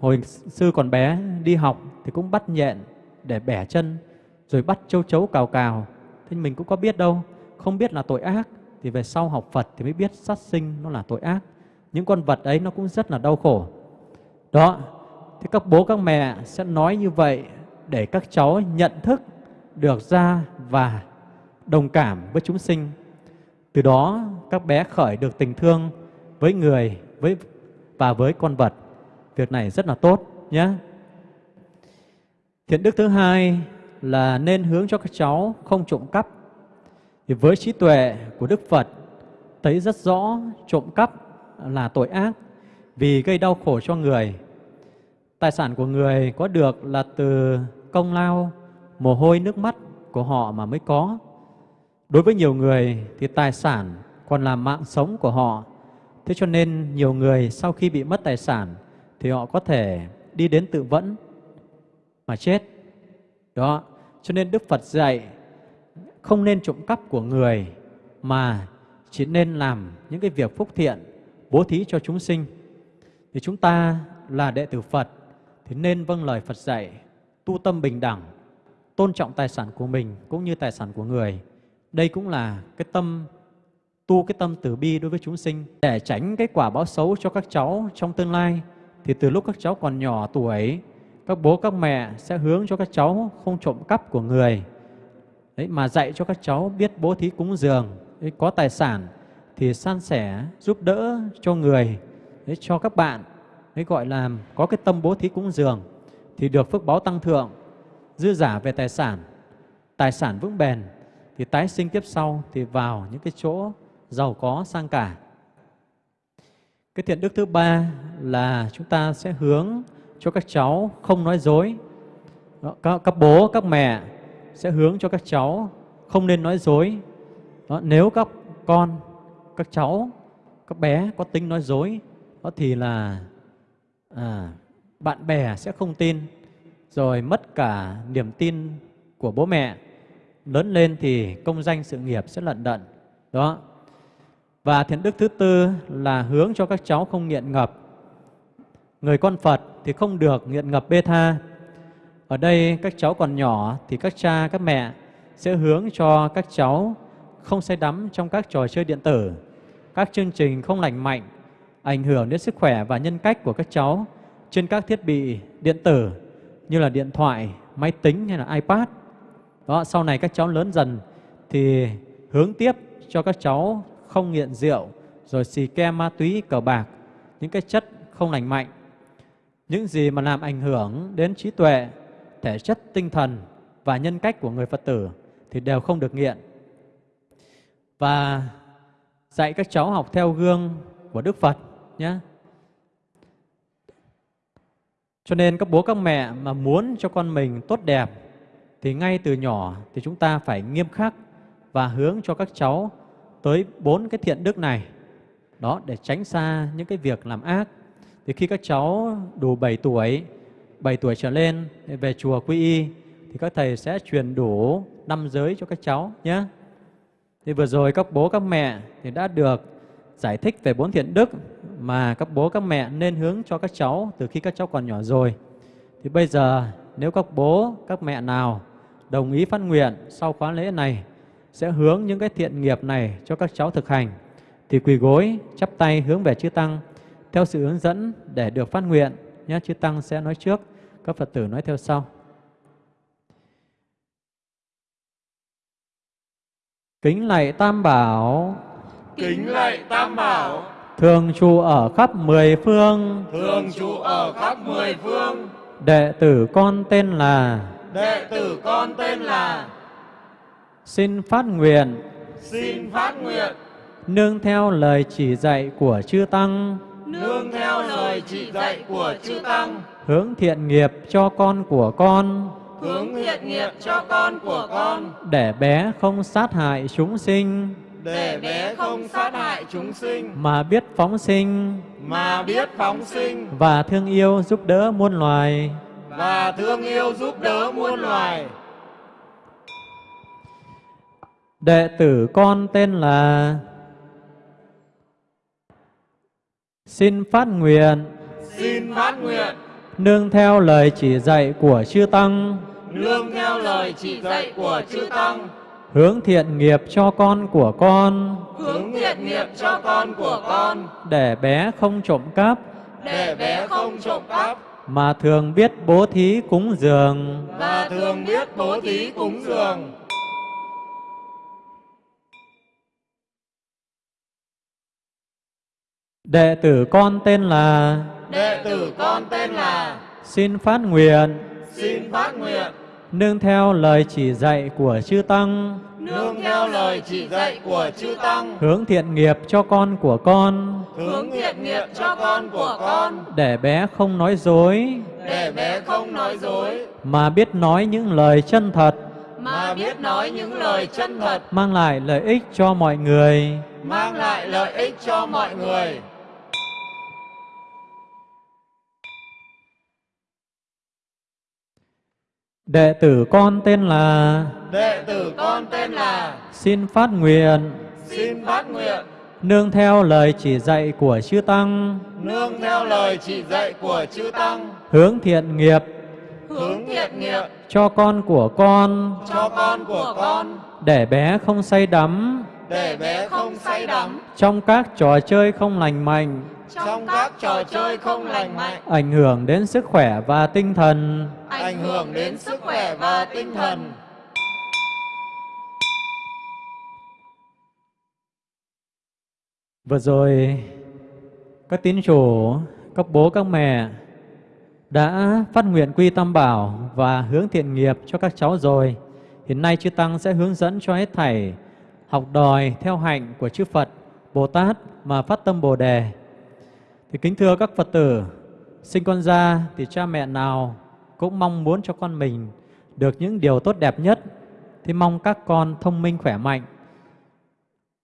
Speaker 3: hồi sư còn bé đi học thì cũng bắt nhện để bẻ chân, rồi bắt châu chấu cào cào. Thế mình cũng có biết đâu, không biết là tội ác. Thì về sau học Phật thì mới biết sát sinh nó là tội ác. Những con vật ấy nó cũng rất là đau khổ. Đó, thì các bố các mẹ sẽ nói như vậy để các cháu nhận thức được ra và đồng cảm với chúng sinh. Từ đó các bé khởi được tình thương với người với và với con vật. Việc này rất là tốt nhé. Thiện đức thứ hai là nên hướng cho các cháu không trộm cắp. thì với trí tuệ của Đức Phật thấy rất rõ trộm cắp là tội ác vì gây đau khổ cho người. Tài sản của người có được là từ công lao, mồ hôi, nước mắt của họ mà mới có. Đối với nhiều người thì tài sản còn là mạng sống của họ. Thế cho nên nhiều người sau khi bị mất tài sản thì họ có thể đi đến tự vẫn mà chết. Đó, cho nên Đức Phật dạy không nên trộm cắp của người mà chỉ nên làm những cái việc phúc thiện, bố thí cho chúng sinh. Thì chúng ta là đệ tử Phật thì nên vâng lời Phật dạy, tu tâm bình đẳng, tôn trọng tài sản của mình cũng như tài sản của người. Đây cũng là cái tâm tu cái tâm từ bi đối với chúng sinh. Để tránh cái quả báo xấu cho các cháu trong tương lai thì từ lúc các cháu còn nhỏ tuổi các bố các mẹ sẽ hướng cho các cháu không trộm cắp của người. Đấy mà dạy cho các cháu biết bố thí cúng dường đấy, có tài sản thì san sẻ giúp đỡ cho người đấy, cho các bạn. Đấy gọi là có cái tâm bố thí cúng dường thì được phước báo tăng thượng dư giả về tài sản. Tài sản vững bền thì tái sinh tiếp sau thì vào những cái chỗ giàu có sang cả cái thiện đức thứ ba là chúng ta sẽ hướng cho các cháu không nói dối. Đó, các, các bố, các mẹ sẽ hướng cho các cháu không nên nói dối. Đó, nếu các con, các cháu, các bé có tính nói dối, đó thì là à, bạn bè sẽ không tin, rồi mất cả niềm tin của bố mẹ. Lớn lên thì công danh sự nghiệp sẽ lận đận. Đó. Và thiện đức thứ tư là hướng cho các cháu không nghiện ngập. Người con Phật thì không được nghiện ngập bê tha. Ở đây các cháu còn nhỏ thì các cha, các mẹ sẽ hướng cho các cháu không say đắm trong các trò chơi điện tử, các chương trình không lành mạnh, ảnh hưởng đến sức khỏe và nhân cách của các cháu trên các thiết bị điện tử như là điện thoại, máy tính hay là iPad. Đó, sau này các cháu lớn dần thì hướng tiếp cho các cháu không nghiện rượu, rồi xì ke ma túy, cờ bạc, những cái chất không lành mạnh những gì mà làm ảnh hưởng đến trí tuệ, thể chất tinh thần và nhân cách của người Phật tử thì đều không được nghiện. Và dạy các cháu học theo gương của Đức Phật nhé. Cho nên các bố các mẹ mà muốn cho con mình tốt đẹp thì ngay từ nhỏ thì chúng ta phải nghiêm khắc và hướng cho các cháu tới bốn cái thiện đức này. Đó để tránh xa những cái việc làm ác thì khi các cháu đủ 7 tuổi, 7 tuổi trở lên về chùa quy y thì các thầy sẽ truyền đủ năm giới cho các cháu nhé. Thì vừa rồi các bố các mẹ thì đã được giải thích về bốn thiện đức mà các bố các mẹ nên hướng cho các cháu từ khi các cháu còn nhỏ rồi. Thì bây giờ nếu các bố các mẹ nào đồng ý phát nguyện sau khóa lễ này sẽ hướng những cái thiện nghiệp này cho các cháu thực hành. Thì quỳ gối chắp tay hướng về chư tăng theo sự hướng dẫn để được phát nguyện nhé chư tăng sẽ nói trước các phật tử nói theo sau. Kính lạy tam bảo.
Speaker 6: Kính lạy tam bảo.
Speaker 3: Thường trụ ở khắp mười phương.
Speaker 6: Thường trụ ở khắp mười phương.
Speaker 3: Đệ tử con tên là
Speaker 6: đệ tử con tên là
Speaker 3: xin phát nguyện.
Speaker 6: Xin phát nguyện.
Speaker 3: Nương theo lời chỉ dạy của chư tăng.
Speaker 6: Nương theo lời chỉ dạy của chư tăng.
Speaker 3: Hướng thiện nghiệp cho con của con.
Speaker 6: Hướng thiện nghiệp cho con của con.
Speaker 3: Để bé không sát hại chúng sinh.
Speaker 6: Để bé không sát hại chúng sinh.
Speaker 3: Mà biết phóng sinh.
Speaker 6: Mà biết phóng sinh.
Speaker 3: Và thương yêu giúp đỡ muôn loài
Speaker 6: và thương yêu giúp đỡ muôn loài.
Speaker 3: Đệ tử con tên là Xin phát nguyện.
Speaker 6: Xin phát nguyện.
Speaker 3: Nương theo lời chỉ dạy của chư Tăng.
Speaker 6: Nương theo lời chỉ dạy của chư Tăng.
Speaker 3: Hướng thiện nghiệp cho con của con.
Speaker 6: Hướng thiện nghiệp cho con của con.
Speaker 3: Để bé không trộm cắp.
Speaker 6: Để bé không trộm cắp
Speaker 3: Mà thường biết bố thí cúng dường.
Speaker 6: Và thường biết bố thí cúng dường.
Speaker 3: Đệ tử con tên là
Speaker 6: Đệ tử con tên là
Speaker 3: Xin phát nguyện.
Speaker 6: Xin phát nguyện.
Speaker 3: Nương theo lời chỉ dạy của chư Tăng
Speaker 6: nương theo lời chỉ dạy của chư Tăng,
Speaker 3: hướng thiện nghiệp cho con của con,
Speaker 6: hướng thiện nghiệp cho con của con,
Speaker 3: để bé không nói dối,
Speaker 6: để bé không nói dối,
Speaker 3: mà biết nói những lời chân thật,
Speaker 6: mà biết nói những lời chân thật,
Speaker 3: mang lại lợi ích cho mọi người.
Speaker 6: mang lại lợi ích cho mọi người.
Speaker 3: Đệ tử con tên là
Speaker 6: Đệ tử con tên là
Speaker 3: xin phát nguyện.
Speaker 6: Xin phát nguyện.
Speaker 3: Nương theo lời chỉ dạy của chư tăng,
Speaker 6: nương theo lời chỉ dạy của chư Tăng,
Speaker 3: hướng thiện nghiệp.
Speaker 6: Hướng thiện nghiệp.
Speaker 3: Cho con của con,
Speaker 6: cho con của con,
Speaker 3: để bé không say đắm.
Speaker 6: Để bé không say đắm.
Speaker 3: Trong các trò chơi không lành mạnh,
Speaker 6: trong các trò chơi không lành mạnh,
Speaker 3: ảnh hưởng đến sức khỏe và tinh thần.
Speaker 6: ảnh hưởng đến sức khỏe và tinh thần.
Speaker 3: Vừa rồi, các tín chủ, các bố, các mẹ đã phát nguyện quy tâm bảo và hướng thiện nghiệp cho các cháu rồi. Hiện nay chư Tăng sẽ hướng dẫn cho hết thảy học đòi theo hạnh của chư Phật, Bồ Tát mà phát tâm Bồ Đề. Thì kính thưa các Phật tử, sinh con ra thì cha mẹ nào cũng mong muốn cho con mình được những điều tốt đẹp nhất. Thì mong các con thông minh khỏe mạnh,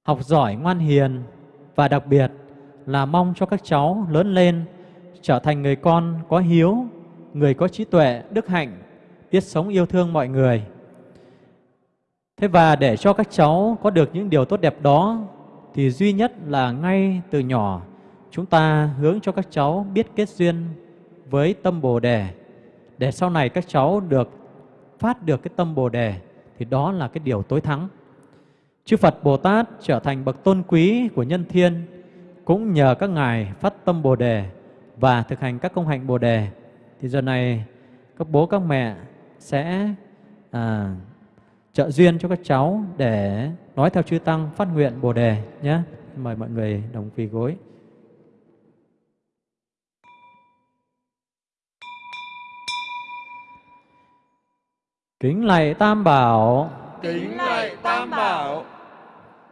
Speaker 3: học giỏi ngoan hiền và đặc biệt là mong cho các cháu lớn lên trở thành người con có hiếu, người có trí tuệ, đức hạnh, biết sống yêu thương mọi người. Thế và để cho các cháu có được những điều tốt đẹp đó thì duy nhất là ngay từ nhỏ chúng ta hướng cho các cháu biết kết duyên với tâm Bồ đề để sau này các cháu được phát được cái tâm Bồ đề thì đó là cái điều tối thắng. Chư Phật Bồ Tát trở thành bậc tôn quý của nhân thiên cũng nhờ các ngài phát tâm Bồ đề và thực hành các công hạnh Bồ đề. Thì giờ này các bố các mẹ sẽ à, trợ duyên cho các cháu để nói theo chư tăng phát nguyện Bồ đề nhé. Mời mọi người đồng quỳ gối. Kính lạy Tam Bảo,
Speaker 6: Kính lạy Tam Bảo,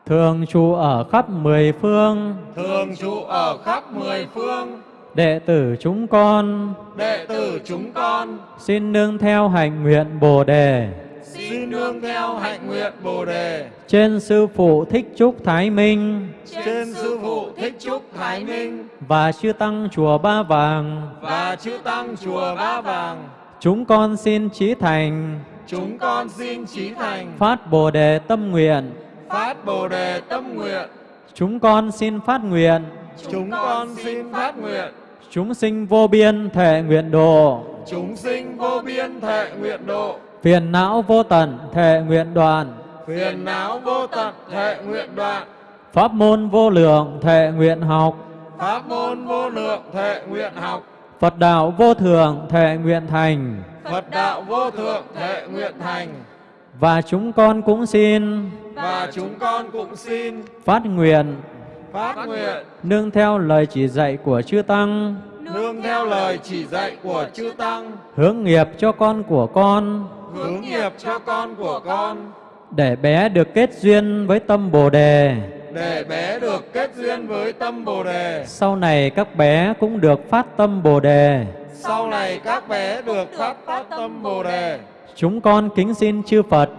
Speaker 3: thường trụ ở khắp mười phương,
Speaker 6: thường trụ ở khắp mười phương,
Speaker 3: đệ tử chúng con.
Speaker 6: Đệ tử chúng con.
Speaker 3: Xin nương theo hành nguyện Bồ đề.
Speaker 6: Xin nương theo hạnh nguyện Bồ đề.
Speaker 3: Trên sư phụ Thích Trúc Thái Minh.
Speaker 6: Trên sư phụ Thích Trúc Thái Minh.
Speaker 3: Và chư tăng chùa Ba Vàng.
Speaker 6: và chư tăng chùa Ba Vàng.
Speaker 3: Chúng con xin chí thành
Speaker 6: Chúng con xin trí thành.
Speaker 3: Phát Bồ đề tâm nguyện.
Speaker 6: phát Bồ đề tâm nguyện.
Speaker 3: Chúng con xin phát nguyện.
Speaker 6: Chúng con xin phát nguyện.
Speaker 3: Chúng sinh vô biên thể nguyện độ,
Speaker 6: chúng sinh vô biên thệ nguyện độ,
Speaker 3: phiền não vô tận thể nguyện đoạn,
Speaker 6: phiền não vô tận thệ nguyện đoạn,
Speaker 3: pháp môn vô lượng thể nguyện học,
Speaker 6: pháp môn vô lượng thệ nguyện học,
Speaker 3: Phật đạo vô thượng thể nguyện thành.
Speaker 6: Phật đạo vô thượng thệ nguyện thành.
Speaker 3: Và chúng con cũng xin
Speaker 6: Và chúng con cũng xin
Speaker 3: phát nguyện
Speaker 6: phát nguyện
Speaker 3: nương theo lời chỉ dạy của chư Tăng,
Speaker 6: nương theo lời chỉ dạy của chư Tăng,
Speaker 3: hướng nghiệp cho con của con,
Speaker 6: hướng nghiệp cho con của con,
Speaker 3: để bé được kết duyên với tâm Bồ Đề.
Speaker 6: để bé được kết duyên với tâm Bồ Đề.
Speaker 3: Sau này các bé cũng được phát tâm Bồ Đề.
Speaker 6: Sau này các bé được phát phát tâm Bồ Đề.
Speaker 3: Chúng con kính xin chư Phật,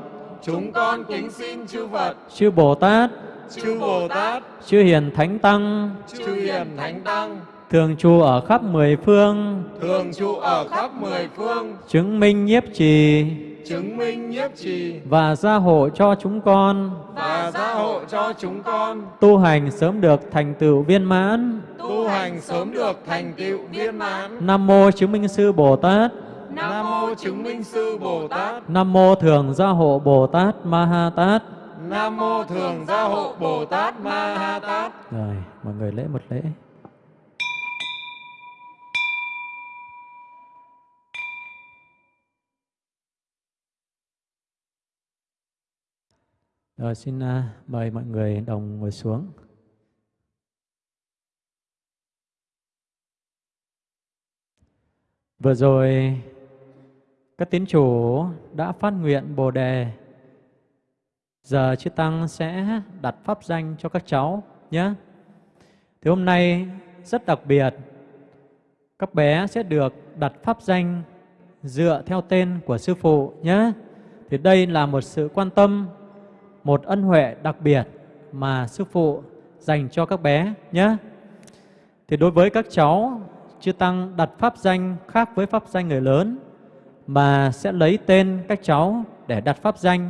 Speaker 6: Chúng con kính xin chư Phật,
Speaker 3: chư Bồ Tát,
Speaker 6: chư Bồ Tát,
Speaker 3: chư Hiền Thánh Tăng,
Speaker 6: chư Hiền Thánh Tăng,
Speaker 3: thường trụ ở khắp mười phương,
Speaker 6: thường trụ ở khắp mười phương,
Speaker 3: chứng minh nhiếp trì
Speaker 6: chứng minh nhiếp trì
Speaker 3: và gia hộ cho chúng con
Speaker 6: và gia hộ cho chúng con
Speaker 3: tu hành sớm được thành tựu viên mãn.
Speaker 6: tu hành sớm được thành tựu viên mãn.
Speaker 3: Nam mô chứng minh sư Bồ Tát,
Speaker 6: Nam mô chứng minh sư Bồ Tát,
Speaker 3: Nam mô thường gia hộ Bồ Tát Ma Ha Tát.
Speaker 6: Nam mô thường gia hộ Bồ Tát Ma Ha Tát.
Speaker 3: Rồi, mọi người lễ một lễ. Rồi xin uh, mời mọi người đồng ngồi xuống. Vừa rồi các tín chủ đã phát nguyện Bồ đề Giờ chư Tăng sẽ đặt pháp danh cho các cháu nhé. Thì hôm nay rất đặc biệt, các bé sẽ được đặt pháp danh dựa theo tên của Sư Phụ nhé. Thì đây là một sự quan tâm, một ân huệ đặc biệt mà Sư Phụ dành cho các bé nhé. Thì đối với các cháu, chư Tăng đặt pháp danh khác với pháp danh người lớn mà sẽ lấy tên các cháu để đặt pháp danh.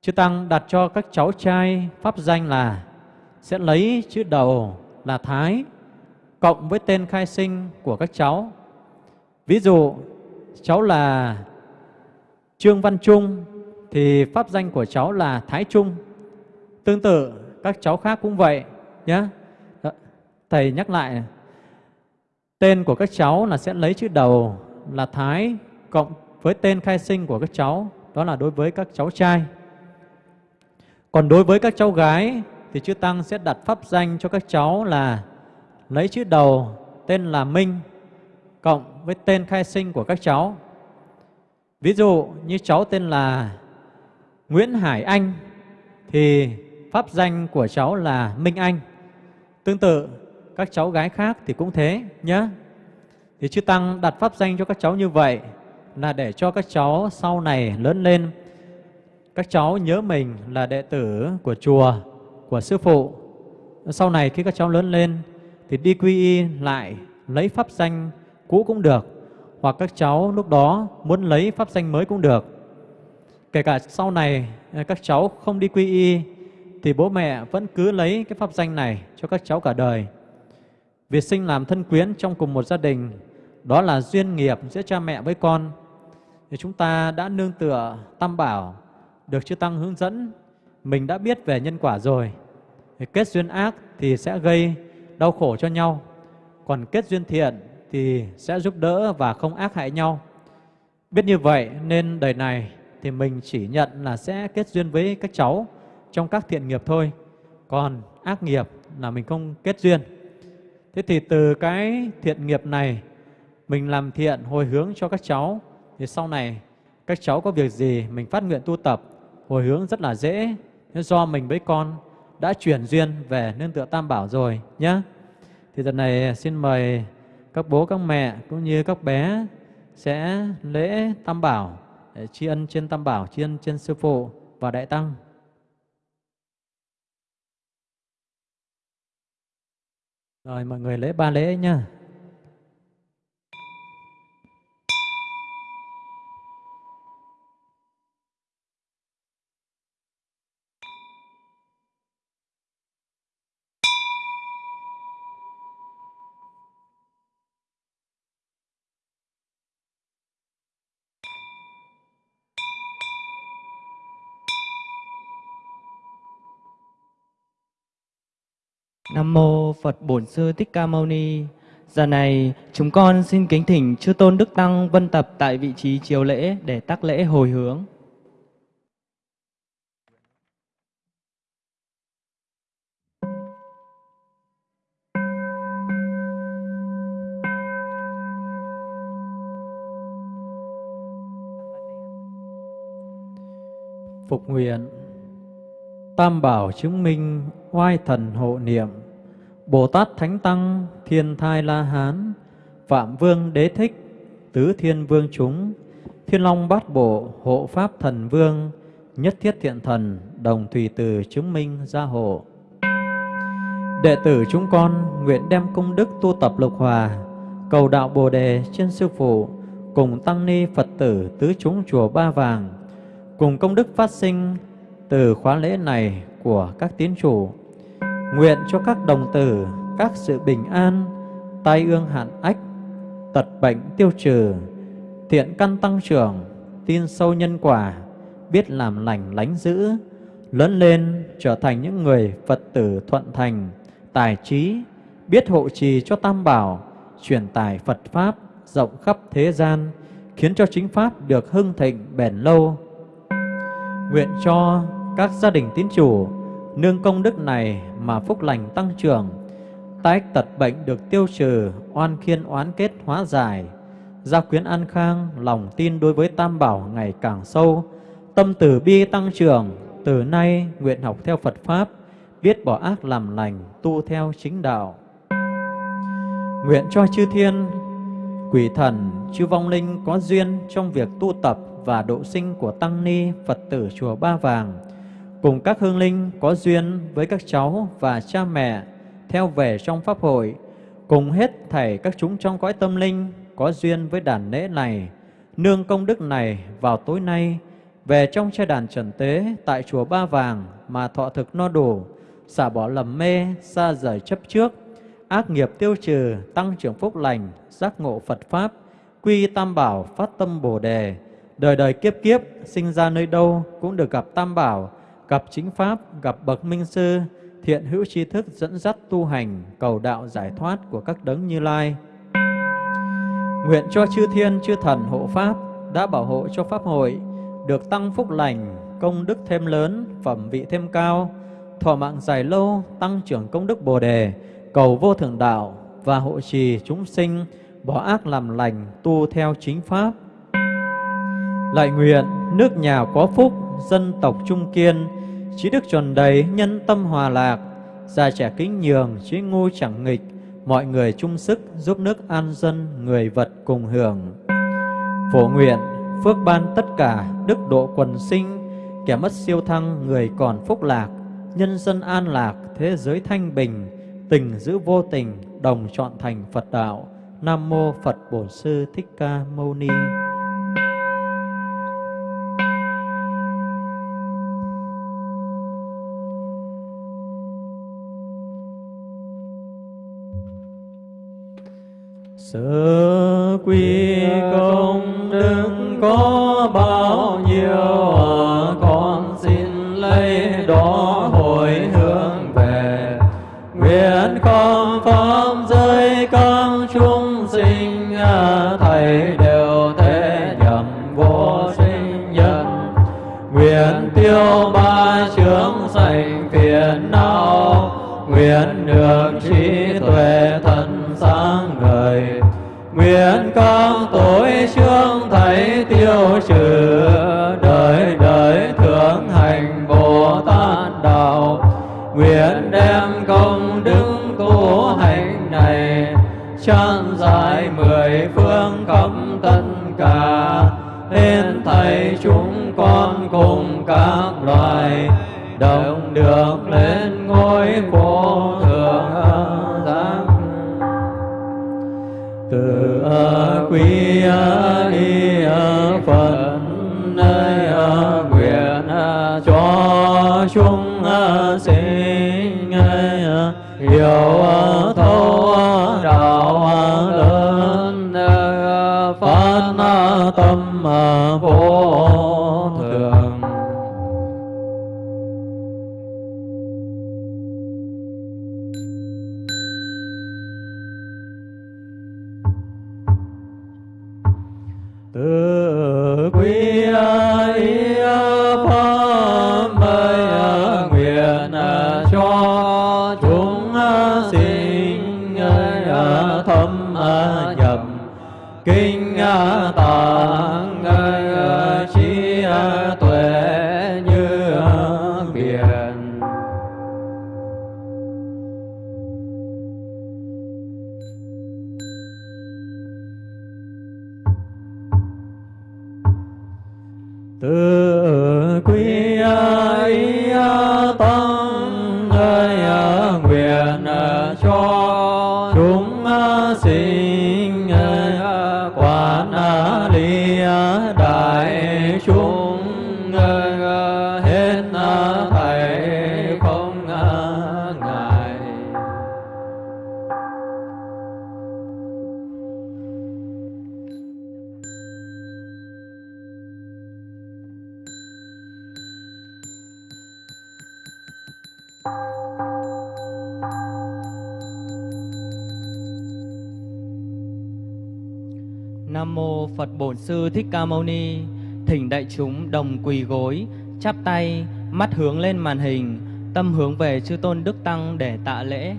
Speaker 3: Chư Tăng đặt cho các cháu trai pháp danh là sẽ lấy chữ đầu là Thái cộng với tên khai sinh của các cháu. Ví dụ cháu là Trương Văn Trung thì pháp danh của cháu là Thái Trung. Tương tự các cháu khác cũng vậy nhé. Thầy nhắc lại tên của các cháu là sẽ lấy chữ đầu là Thái cộng với tên khai sinh của các cháu, đó là đối với các cháu trai. Còn đối với các cháu gái thì chư Tăng sẽ đặt pháp danh cho các cháu là lấy chữ đầu tên là Minh cộng với tên khai sinh của các cháu. Ví dụ như cháu tên là Nguyễn Hải Anh thì pháp danh của cháu là Minh Anh. Tương tự các cháu gái khác thì cũng thế nhé. Thì chư Tăng đặt pháp danh cho các cháu như vậy là để cho các cháu sau này lớn lên các cháu nhớ mình là đệ tử của chùa, của sư phụ. Sau này khi các cháu lớn lên thì đi quy y lại lấy pháp danh cũ cũng được hoặc các cháu lúc đó muốn lấy pháp danh mới cũng được. Kể cả sau này à, các cháu không đi quy y thì bố mẹ vẫn cứ lấy cái pháp danh này cho các cháu cả đời. Việc sinh làm thân quyến trong cùng một gia đình đó là duyên nghiệp giữa cha mẹ với con. Thì chúng ta đã nương tựa tam bảo được chư Tăng hướng dẫn, mình đã biết về nhân quả rồi. Thì kết duyên ác thì sẽ gây đau khổ cho nhau, còn kết duyên thiện thì sẽ giúp đỡ và không ác hại nhau. Biết như vậy nên đời này thì mình chỉ nhận là sẽ kết duyên với các cháu trong các thiện nghiệp thôi. Còn ác nghiệp là mình không kết duyên. Thế thì từ cái thiện nghiệp này, mình làm thiện hồi hướng cho các cháu, thì sau này các cháu có việc gì mình phát nguyện tu tập, hồi hướng rất là dễ do mình với con đã chuyển duyên về nương tựa tam bảo rồi nhé thì lần này xin mời các bố, các mẹ cũng như các bé sẽ lễ tam bảo Ờ, tri ân trên tam bảo, tri ân trên sư phụ và đại tăng. Rồi mọi người lễ ba lễ nhá.
Speaker 1: Nam mô Phật Bổn Sư Thích Ca Mâu Ni. Giờ này, chúng con xin kính thỉnh chư tôn đức tăng vân tập tại vị trí chiếu lễ để tác lễ hồi hướng.
Speaker 3: Phục nguyện, Tam bảo chứng minh oai thần hộ niệm Bồ Tát Thánh Tăng, Thiên Thai La Hán, Phạm Vương Đế Thích, Tứ Thiên Vương chúng, Thiên Long Bát Bộ, Hộ Pháp Thần Vương, Nhất Thiết Thiện Thần, Đồng Thủy Từ chứng minh gia hộ. Đệ tử chúng con nguyện đem công đức tu tập lục hòa, Cầu đạo Bồ Đề trên Sư Phụ, Cùng Tăng Ni Phật tử tứ chúng chùa Ba Vàng, Cùng công đức phát sinh từ khóa lễ này của các tín chủ nguyện cho các đồng tử, các sự bình an, tai ương hạn ách, tật bệnh tiêu trừ, thiện căn tăng trưởng, tin sâu nhân quả, biết làm lành lánh giữ lớn lên trở thành những người phật tử thuận thành, tài trí, biết hộ trì cho tam bảo, truyền tải phật pháp rộng khắp thế gian, khiến cho chính pháp được hưng thịnh bền lâu. Nguyện cho các gia đình tín chủ nương công đức này mà phúc lành tăng trưởng, tái tật bệnh được tiêu trừ, oan khiên oán kết hóa giải, gia quyến an khang, lòng tin đối với Tam Bảo ngày càng sâu, tâm từ bi tăng trưởng, từ nay nguyện học theo Phật Pháp, biết bỏ ác làm lành, tu theo chính đạo. Nguyện cho chư thiên, quỷ thần, chư vong linh có duyên trong việc tu tập và độ sinh của Tăng Ni Phật tử Chùa Ba Vàng, cùng các hương linh có duyên với các cháu và cha mẹ theo về trong Pháp hội, cùng hết thảy các chúng trong cõi tâm linh có duyên với đàn lễ này, nương công đức này vào tối nay, về trong trai đàn trần tế tại chùa Ba Vàng mà thọ thực no đủ, xả bỏ lầm mê, xa rời chấp trước, ác nghiệp tiêu trừ, tăng trưởng phúc lành, giác ngộ Phật Pháp, quy tam bảo, phát tâm Bồ Đề, đời đời kiếp kiếp, sinh ra nơi đâu cũng được gặp tam bảo, gặp chính Pháp, gặp bậc minh sư, thiện hữu tri thức dẫn dắt tu hành, cầu đạo giải thoát của các đấng như lai. Nguyện cho chư thiên, chư thần hộ Pháp đã bảo hộ cho Pháp hội, được tăng phúc lành, công đức thêm lớn, phẩm vị thêm cao, thọ mạng dài lâu, tăng trưởng công đức Bồ Đề, cầu vô thượng đạo và hộ trì chúng sinh, bỏ ác làm lành, tu theo chính Pháp. Lại nguyện nước nhà có phúc, dân tộc trung kiên, trí đức tròn đầy, nhân tâm hòa lạc, già trẻ kính nhường, trí ngu chẳng nghịch, mọi người chung sức giúp nước an dân, người vật cùng hưởng. Phổ nguyện, phước ban tất cả, đức độ quần sinh, kẻ mất siêu thăng, người còn phúc lạc, nhân dân an lạc, thế giới thanh bình, tình giữ vô tình, đồng chọn thành Phật đạo. Nam mô Phật Bổn Sư Thích Ca Mâu Ni. Sơ quy công đức có bao nhiêu à, con xin lấy đó hồi hướng về. Nguyện con pháp giới các chúng sinh à, thầy đều thế nhầm vô sinh nhân. Nguyện tiêu ba chướng sạch phiền não, nguyện được cùng các loài đồng được lên ngôi vô thượng giác từ quý y phật nơi nguyện cho chúng sinh
Speaker 1: Phật Bổn Sư Thích Ca Mâu Ni. Thỉnh đại chúng đồng quỳ gối, chắp tay, mắt hướng lên màn hình, tâm hướng về chư tôn đức tăng để tạ lễ.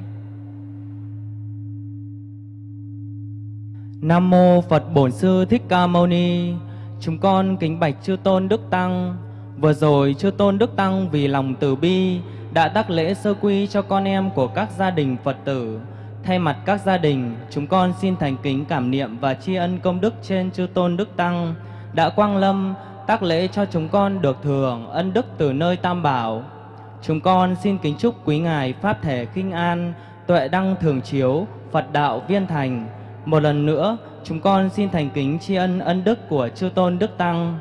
Speaker 1: Nam mô Phật Bổn Sư Thích Ca Mâu Ni. Chúng con kính bạch chư tôn đức tăng, Vừa rồi chư tôn Đức Tăng vì lòng từ bi đã đắc lễ sơ quy cho con em của các gia đình Phật tử. Thay mặt các gia đình, chúng con xin thành kính cảm niệm và tri ân công đức trên chư tôn Đức Tăng đã quang lâm tác lễ cho chúng con được thừa ân đức từ nơi Tam Bảo. Chúng con xin kính chúc quý ngài Pháp thể kinh an, tuệ đăng thường chiếu, Phật đạo viên thành. Một lần nữa, chúng con xin thành kính tri ân ân đức của chư tôn Đức Tăng.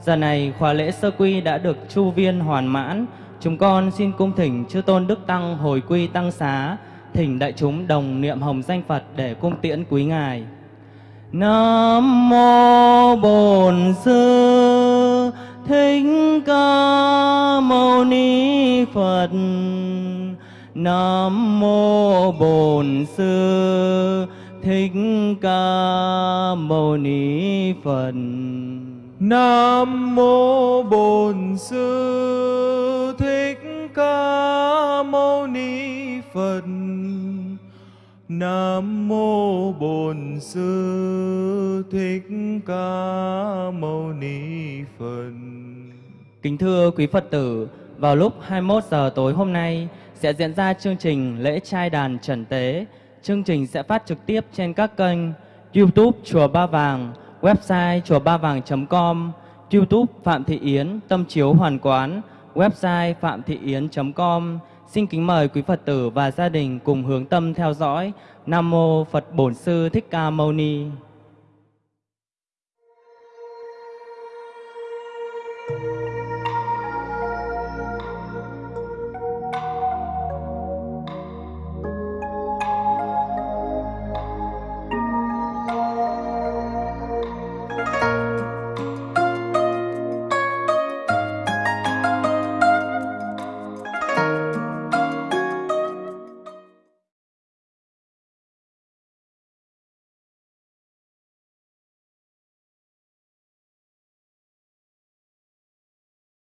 Speaker 1: Giờ này khóa lễ sơ quy đã được chu viên hoàn mãn, chúng con xin cung thỉnh chư tôn Đức Tăng hồi quy tăng xá, thỉnh đại chúng đồng niệm hồng danh Phật để cung tiễn quý ngài. Nam mô Bổn Sư Thích Ca Mâu Ni Phật. Nam mô Bổn Sư Thích Ca Mâu Ni Phật.
Speaker 2: Nam mô Bổn Sư Thích Ca Mâu Ni Phật. Nam mô Bổn Sư Thích Ca Mâu Ni Phật.
Speaker 1: Kính thưa quý Phật tử, vào lúc 21 giờ tối hôm nay sẽ diễn ra chương trình lễ trai đàn trần tế. Chương trình sẽ phát trực tiếp trên các kênh YouTube Chùa Ba Vàng, website chùa ba vàng.com, YouTube Phạm Thị Yến, Tâm Chiếu Hoàn Quán, website phạm thị yến.com. Xin kính mời quý Phật tử và gia đình cùng hướng tâm theo dõi. Nam mô Phật Bổn Sư Thích Ca Mâu Ni.